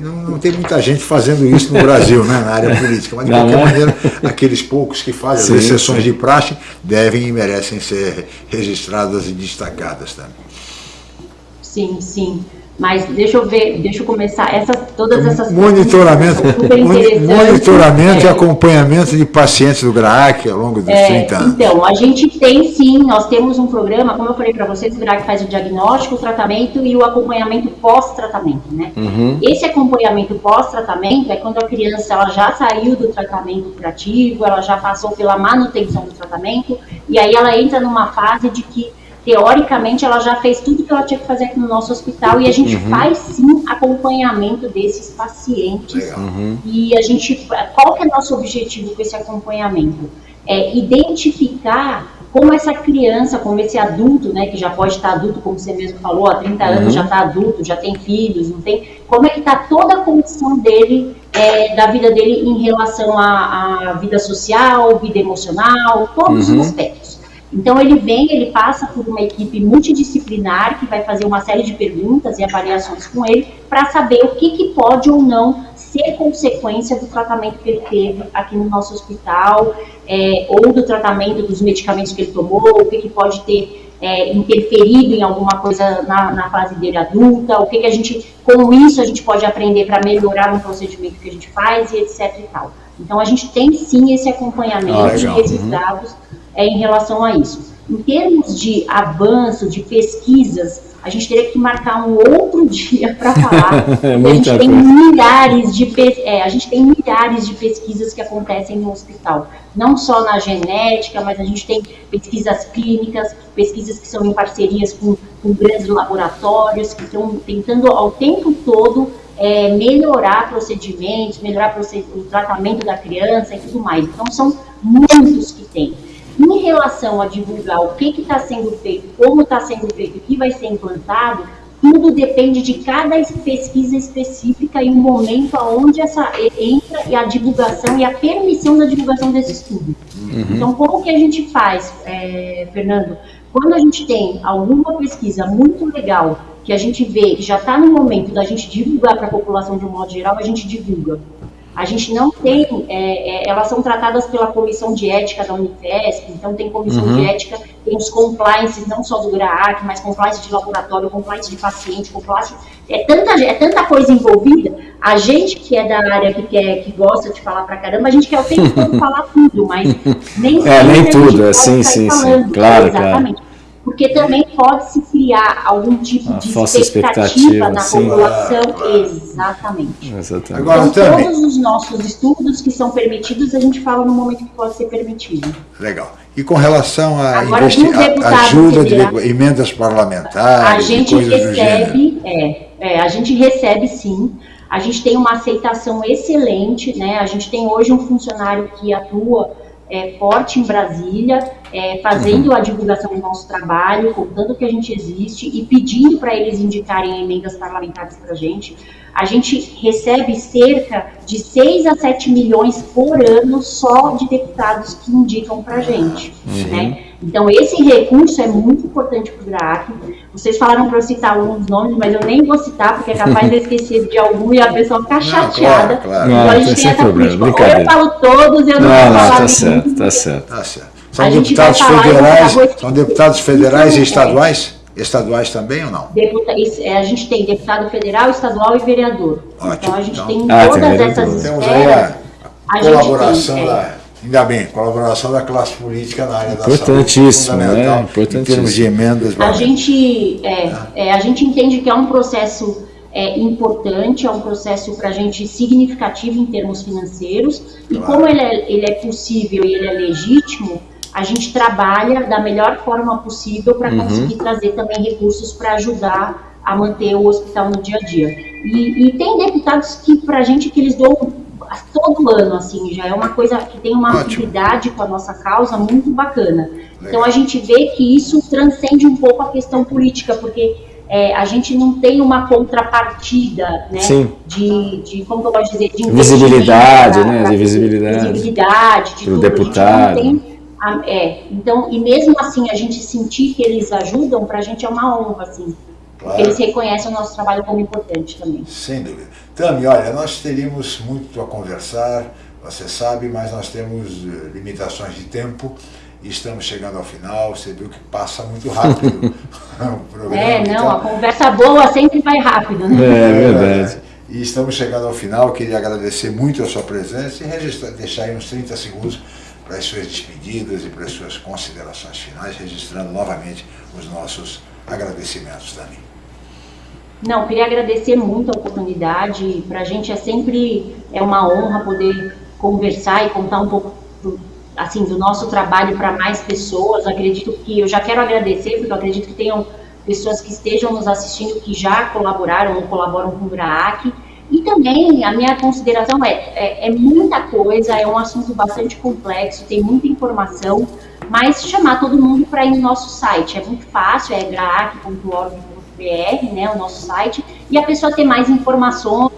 não, não, tem muita gente fazendo isso no Brasil, né? na área política, mas de não, qualquer é? maneira, aqueles poucos que fazem sim, as exceções sim. de praxe devem e merecem ser registradas e destacadas também. Sim, sim. Mas deixa eu ver, deixa eu começar essas, todas essas monitoramento, monitoramento é. e acompanhamento de pacientes do GRAAC ao longo dos é, 30 anos. Então, a gente tem sim, nós temos um programa, como eu falei para vocês, o GRAAC faz o diagnóstico, o tratamento e o acompanhamento pós-tratamento, né? Uhum. Esse acompanhamento pós-tratamento é quando a criança ela já saiu do tratamento curativo, ela já passou pela manutenção do tratamento e aí ela entra numa fase de que teoricamente ela já fez tudo que ela tinha que fazer aqui no nosso hospital e a gente uhum. faz sim acompanhamento desses pacientes. Uhum. E a gente, qual que é nosso objetivo com esse acompanhamento? É identificar como essa criança, como esse adulto, né, que já pode estar adulto, como você mesmo falou, há 30 uhum. anos já está adulto, já tem filhos, não tem, como é que está toda a condição dele, é, da vida dele em relação à, à, vida social, vida emocional, todos os uhum. aspectos. Então ele vem, ele passa por uma equipe multidisciplinar que vai fazer uma série de perguntas e avaliações com ele para saber o que, que pode ou não ser consequência do tratamento que ele teve aqui no nosso hospital, é, ou do tratamento dos medicamentos que ele tomou, o que, que pode ter é, interferido em alguma coisa na, na, fase dele adulta, o que, que a gente, com isso a gente pode aprender para melhorar um procedimento que a gente faz e etc e tal. Então a gente tem sim esse acompanhamento ah, e esses uhum. dados é, em relação a isso. Em termos de avanço, de pesquisas, a gente teria que marcar um outro dia para falar. é a gente tem milhares de é, a gente tem milhares de pesquisas que acontecem no hospital, não só na genética, mas a gente tem pesquisas clínicas, pesquisas que são em parcerias com, com grandes laboratórios que estão tentando ao tempo todo é, melhorar procedimentos, melhorar o tratamento da criança e tudo mais. Então são muitos que tem. Em relação a divulgar o que está sendo feito, como está sendo feito, o que vai ser implantado, tudo depende de cada pesquisa específica e o momento aonde essa entra e a divulgação e a permissão da divulgação desse estudo. Uhum. Então, como que a gente faz, é, Fernando? Quando a gente tem alguma pesquisa muito legal que a gente vê que já está no momento da gente divulgar para a população de um modo geral, a gente divulga. A gente não tem, é, é, elas são tratadas pela comissão de ética da Unifesp, então tem comissão uhum. de ética, tem os compliances, não só do GRAAC, mas compliance de laboratório, compliance de paciente, compliance, é tanta, é tanta coisa envolvida, a gente que é da área, que, quer, que gosta de falar pra caramba, a gente quer o tempo todo falar tudo, mas nem É, nem tudo, é sim, sim, falando, sim, claro, exatamente. claro porque também pode se criar algum tipo de expectativa, expectativa na sim. população. Exatamente. Exatamente. Agora, então, também. todos os nossos estudos que são permitidos, a gente fala no momento que pode ser permitido. Legal. E com relação à ajuda de emendas parlamentares, a gente recebe, é, é, a gente recebe sim. A gente tem uma aceitação excelente, né? A gente tem hoje um funcionário que atua é, forte em Brasília, é, fazendo a divulgação do nosso trabalho, contando que a gente existe e pedindo para eles indicarem emendas parlamentares para a gente. A gente recebe cerca de 6 a 7 milhões por ano só de deputados que indicam para a gente. Uhum. Né? Então, esse recurso é muito importante para o GRAAC. Vocês falaram para eu citar alguns nomes, mas eu nem vou citar, porque é capaz de esquecer de algum e a pessoa ficar chateada. Claro, claro. Então, a gente tem essa política. Ou eu falo todos e eu não, não vou falar tá certo, tá certo, tá certo. São deputados federais, são deputados federais e estaduais? Estaduais também ou não? Deputa, é, a gente tem deputado federal, estadual e vereador. Ótimo. Então a gente então, tem ah, todas tem essas Temos aí a, a colaboração tem, da, é. Ainda bem, colaboração da classe política na área da saúde. Importantíssimo, né? Importantíssimo. Em termos de emendas. A gente, é, é, a gente entende que é um processo é, importante, é um processo para a gente significativo em termos financeiros, claro. e como ele é, ele é possível e ele é legítimo, a gente trabalha da melhor forma possível para uhum. conseguir trazer também recursos para ajudar a manter o hospital no dia a dia. E, e tem deputados que, para a gente, que eles dão todo ano, assim, já é uma coisa que tem uma atividade com a nossa causa muito bacana. Legal. Então a gente vê que isso transcende um pouco a questão política, porque é, a gente não tem uma contrapartida, né? Sim. De, de como eu posso dizer, de visibilidade, né? De visibilidade. Visibilidade, de tudo. deputado. Tem é, então, e mesmo assim a gente sentir que eles ajudam, para a gente é uma honra, assim. Claro. Eles reconhecem o nosso trabalho como importante também. Sem dúvida. Tami, olha, nós teríamos muito a conversar, você sabe, mas nós temos eh, limitações de tempo e estamos chegando ao final. Você viu que passa muito rápido o programa. É, não, então... a conversa boa sempre vai rápido, né? É, é verdade. E estamos chegando ao final, queria agradecer muito a sua presença e registrar, deixar aí uns 30 segundos para as suas despedidas e para as suas considerações finais, registrando novamente os nossos agradecimentos também. Não, queria agradecer muito a oportunidade. Para a gente é sempre é uma honra poder conversar e contar um pouco do, assim do nosso trabalho para mais pessoas. Acredito que eu já quero agradecer porque eu acredito que tenham pessoas que estejam nos assistindo que já colaboraram ou colaboram com o GRAAC e também a minha consideração é, é, é, muita coisa, é um assunto bastante complexo, tem muita informação, mas chamar todo mundo para ir no nosso site. É muito fácil, é graac.org.br, né, o nosso site, e a pessoa ter mais informações,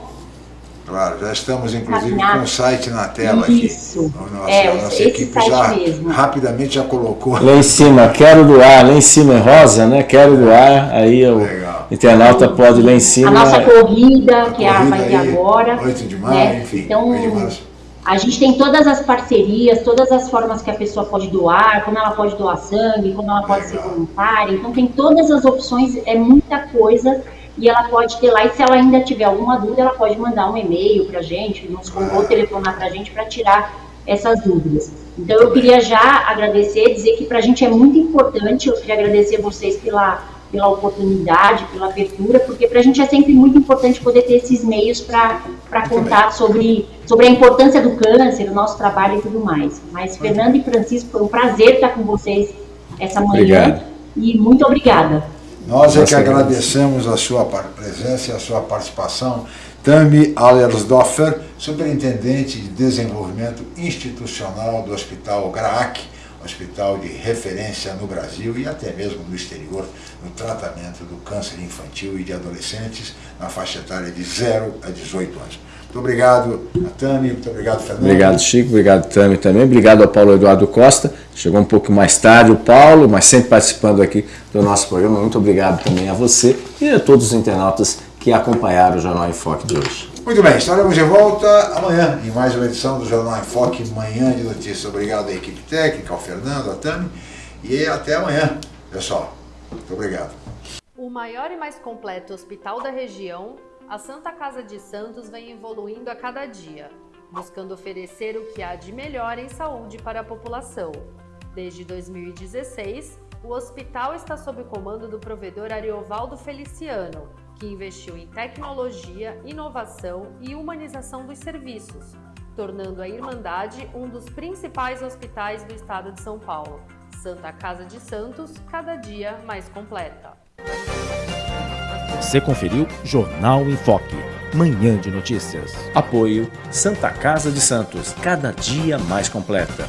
Claro, já estamos inclusive com o site na tela Isso. aqui. Nossa, é, a nossa equipe já mesmo. rapidamente já colocou. Lá em cima, quero doar, lá em cima é rosa, né? Quero doar, aí o Legal. internauta pode ir lá em cima. A nossa corrida, a que corrida vai ter agora. 8 de maio, né? enfim. Então, a gente tem todas as parcerias, todas as formas que a pessoa pode doar, como ela pode doar sangue, como ela pode ser voluntária. Então tem todas as opções, é muita coisa e ela pode ter lá, e se ela ainda tiver alguma dúvida, ela pode mandar um e-mail para a gente, nos, ou telefonar para a gente para tirar essas dúvidas. Então eu queria já agradecer, dizer que para a gente é muito importante, eu queria agradecer vocês pela, pela oportunidade, pela abertura, porque para a gente é sempre muito importante poder ter esses meios para contar sobre, sobre a importância do câncer, o nosso trabalho e tudo mais. Mas Fernando e Francisco, foi um prazer estar com vocês essa manhã. Obrigado. E muito obrigada. Nós é que agradecemos a sua presença e a sua participação. Tami Allersdorfer, Superintendente de Desenvolvimento Institucional do Hospital GRAAC, hospital de referência no Brasil e até mesmo no exterior, no tratamento do câncer infantil e de adolescentes na faixa etária de 0 a 18 anos. Muito obrigado Tami, muito obrigado, Fernando. Obrigado, Chico, obrigado, Tami também. Obrigado ao Paulo Eduardo Costa. Chegou um pouco mais tarde o Paulo, mas sempre participando aqui do nosso programa. Muito obrigado também a você e a todos os internautas que acompanharam o Jornal em Foque de hoje. Muito bem, estaremos de volta amanhã em mais uma edição do Jornal em Foque, Manhã de Notícias. Obrigado à equipe técnica, ao Fernando, à Tami e até amanhã, pessoal. Muito obrigado. O maior e mais completo hospital da região, a Santa Casa de Santos vem evoluindo a cada dia, buscando oferecer o que há de melhor em saúde para a população. Desde 2016, o hospital está sob o comando do provedor Ariovaldo Feliciano, que investiu em tecnologia, inovação e humanização dos serviços, tornando a Irmandade um dos principais hospitais do estado de São Paulo. Santa Casa de Santos, cada dia mais completa. Você conferiu Jornal em Foque, manhã de notícias. Apoio Santa Casa de Santos, cada dia mais completa.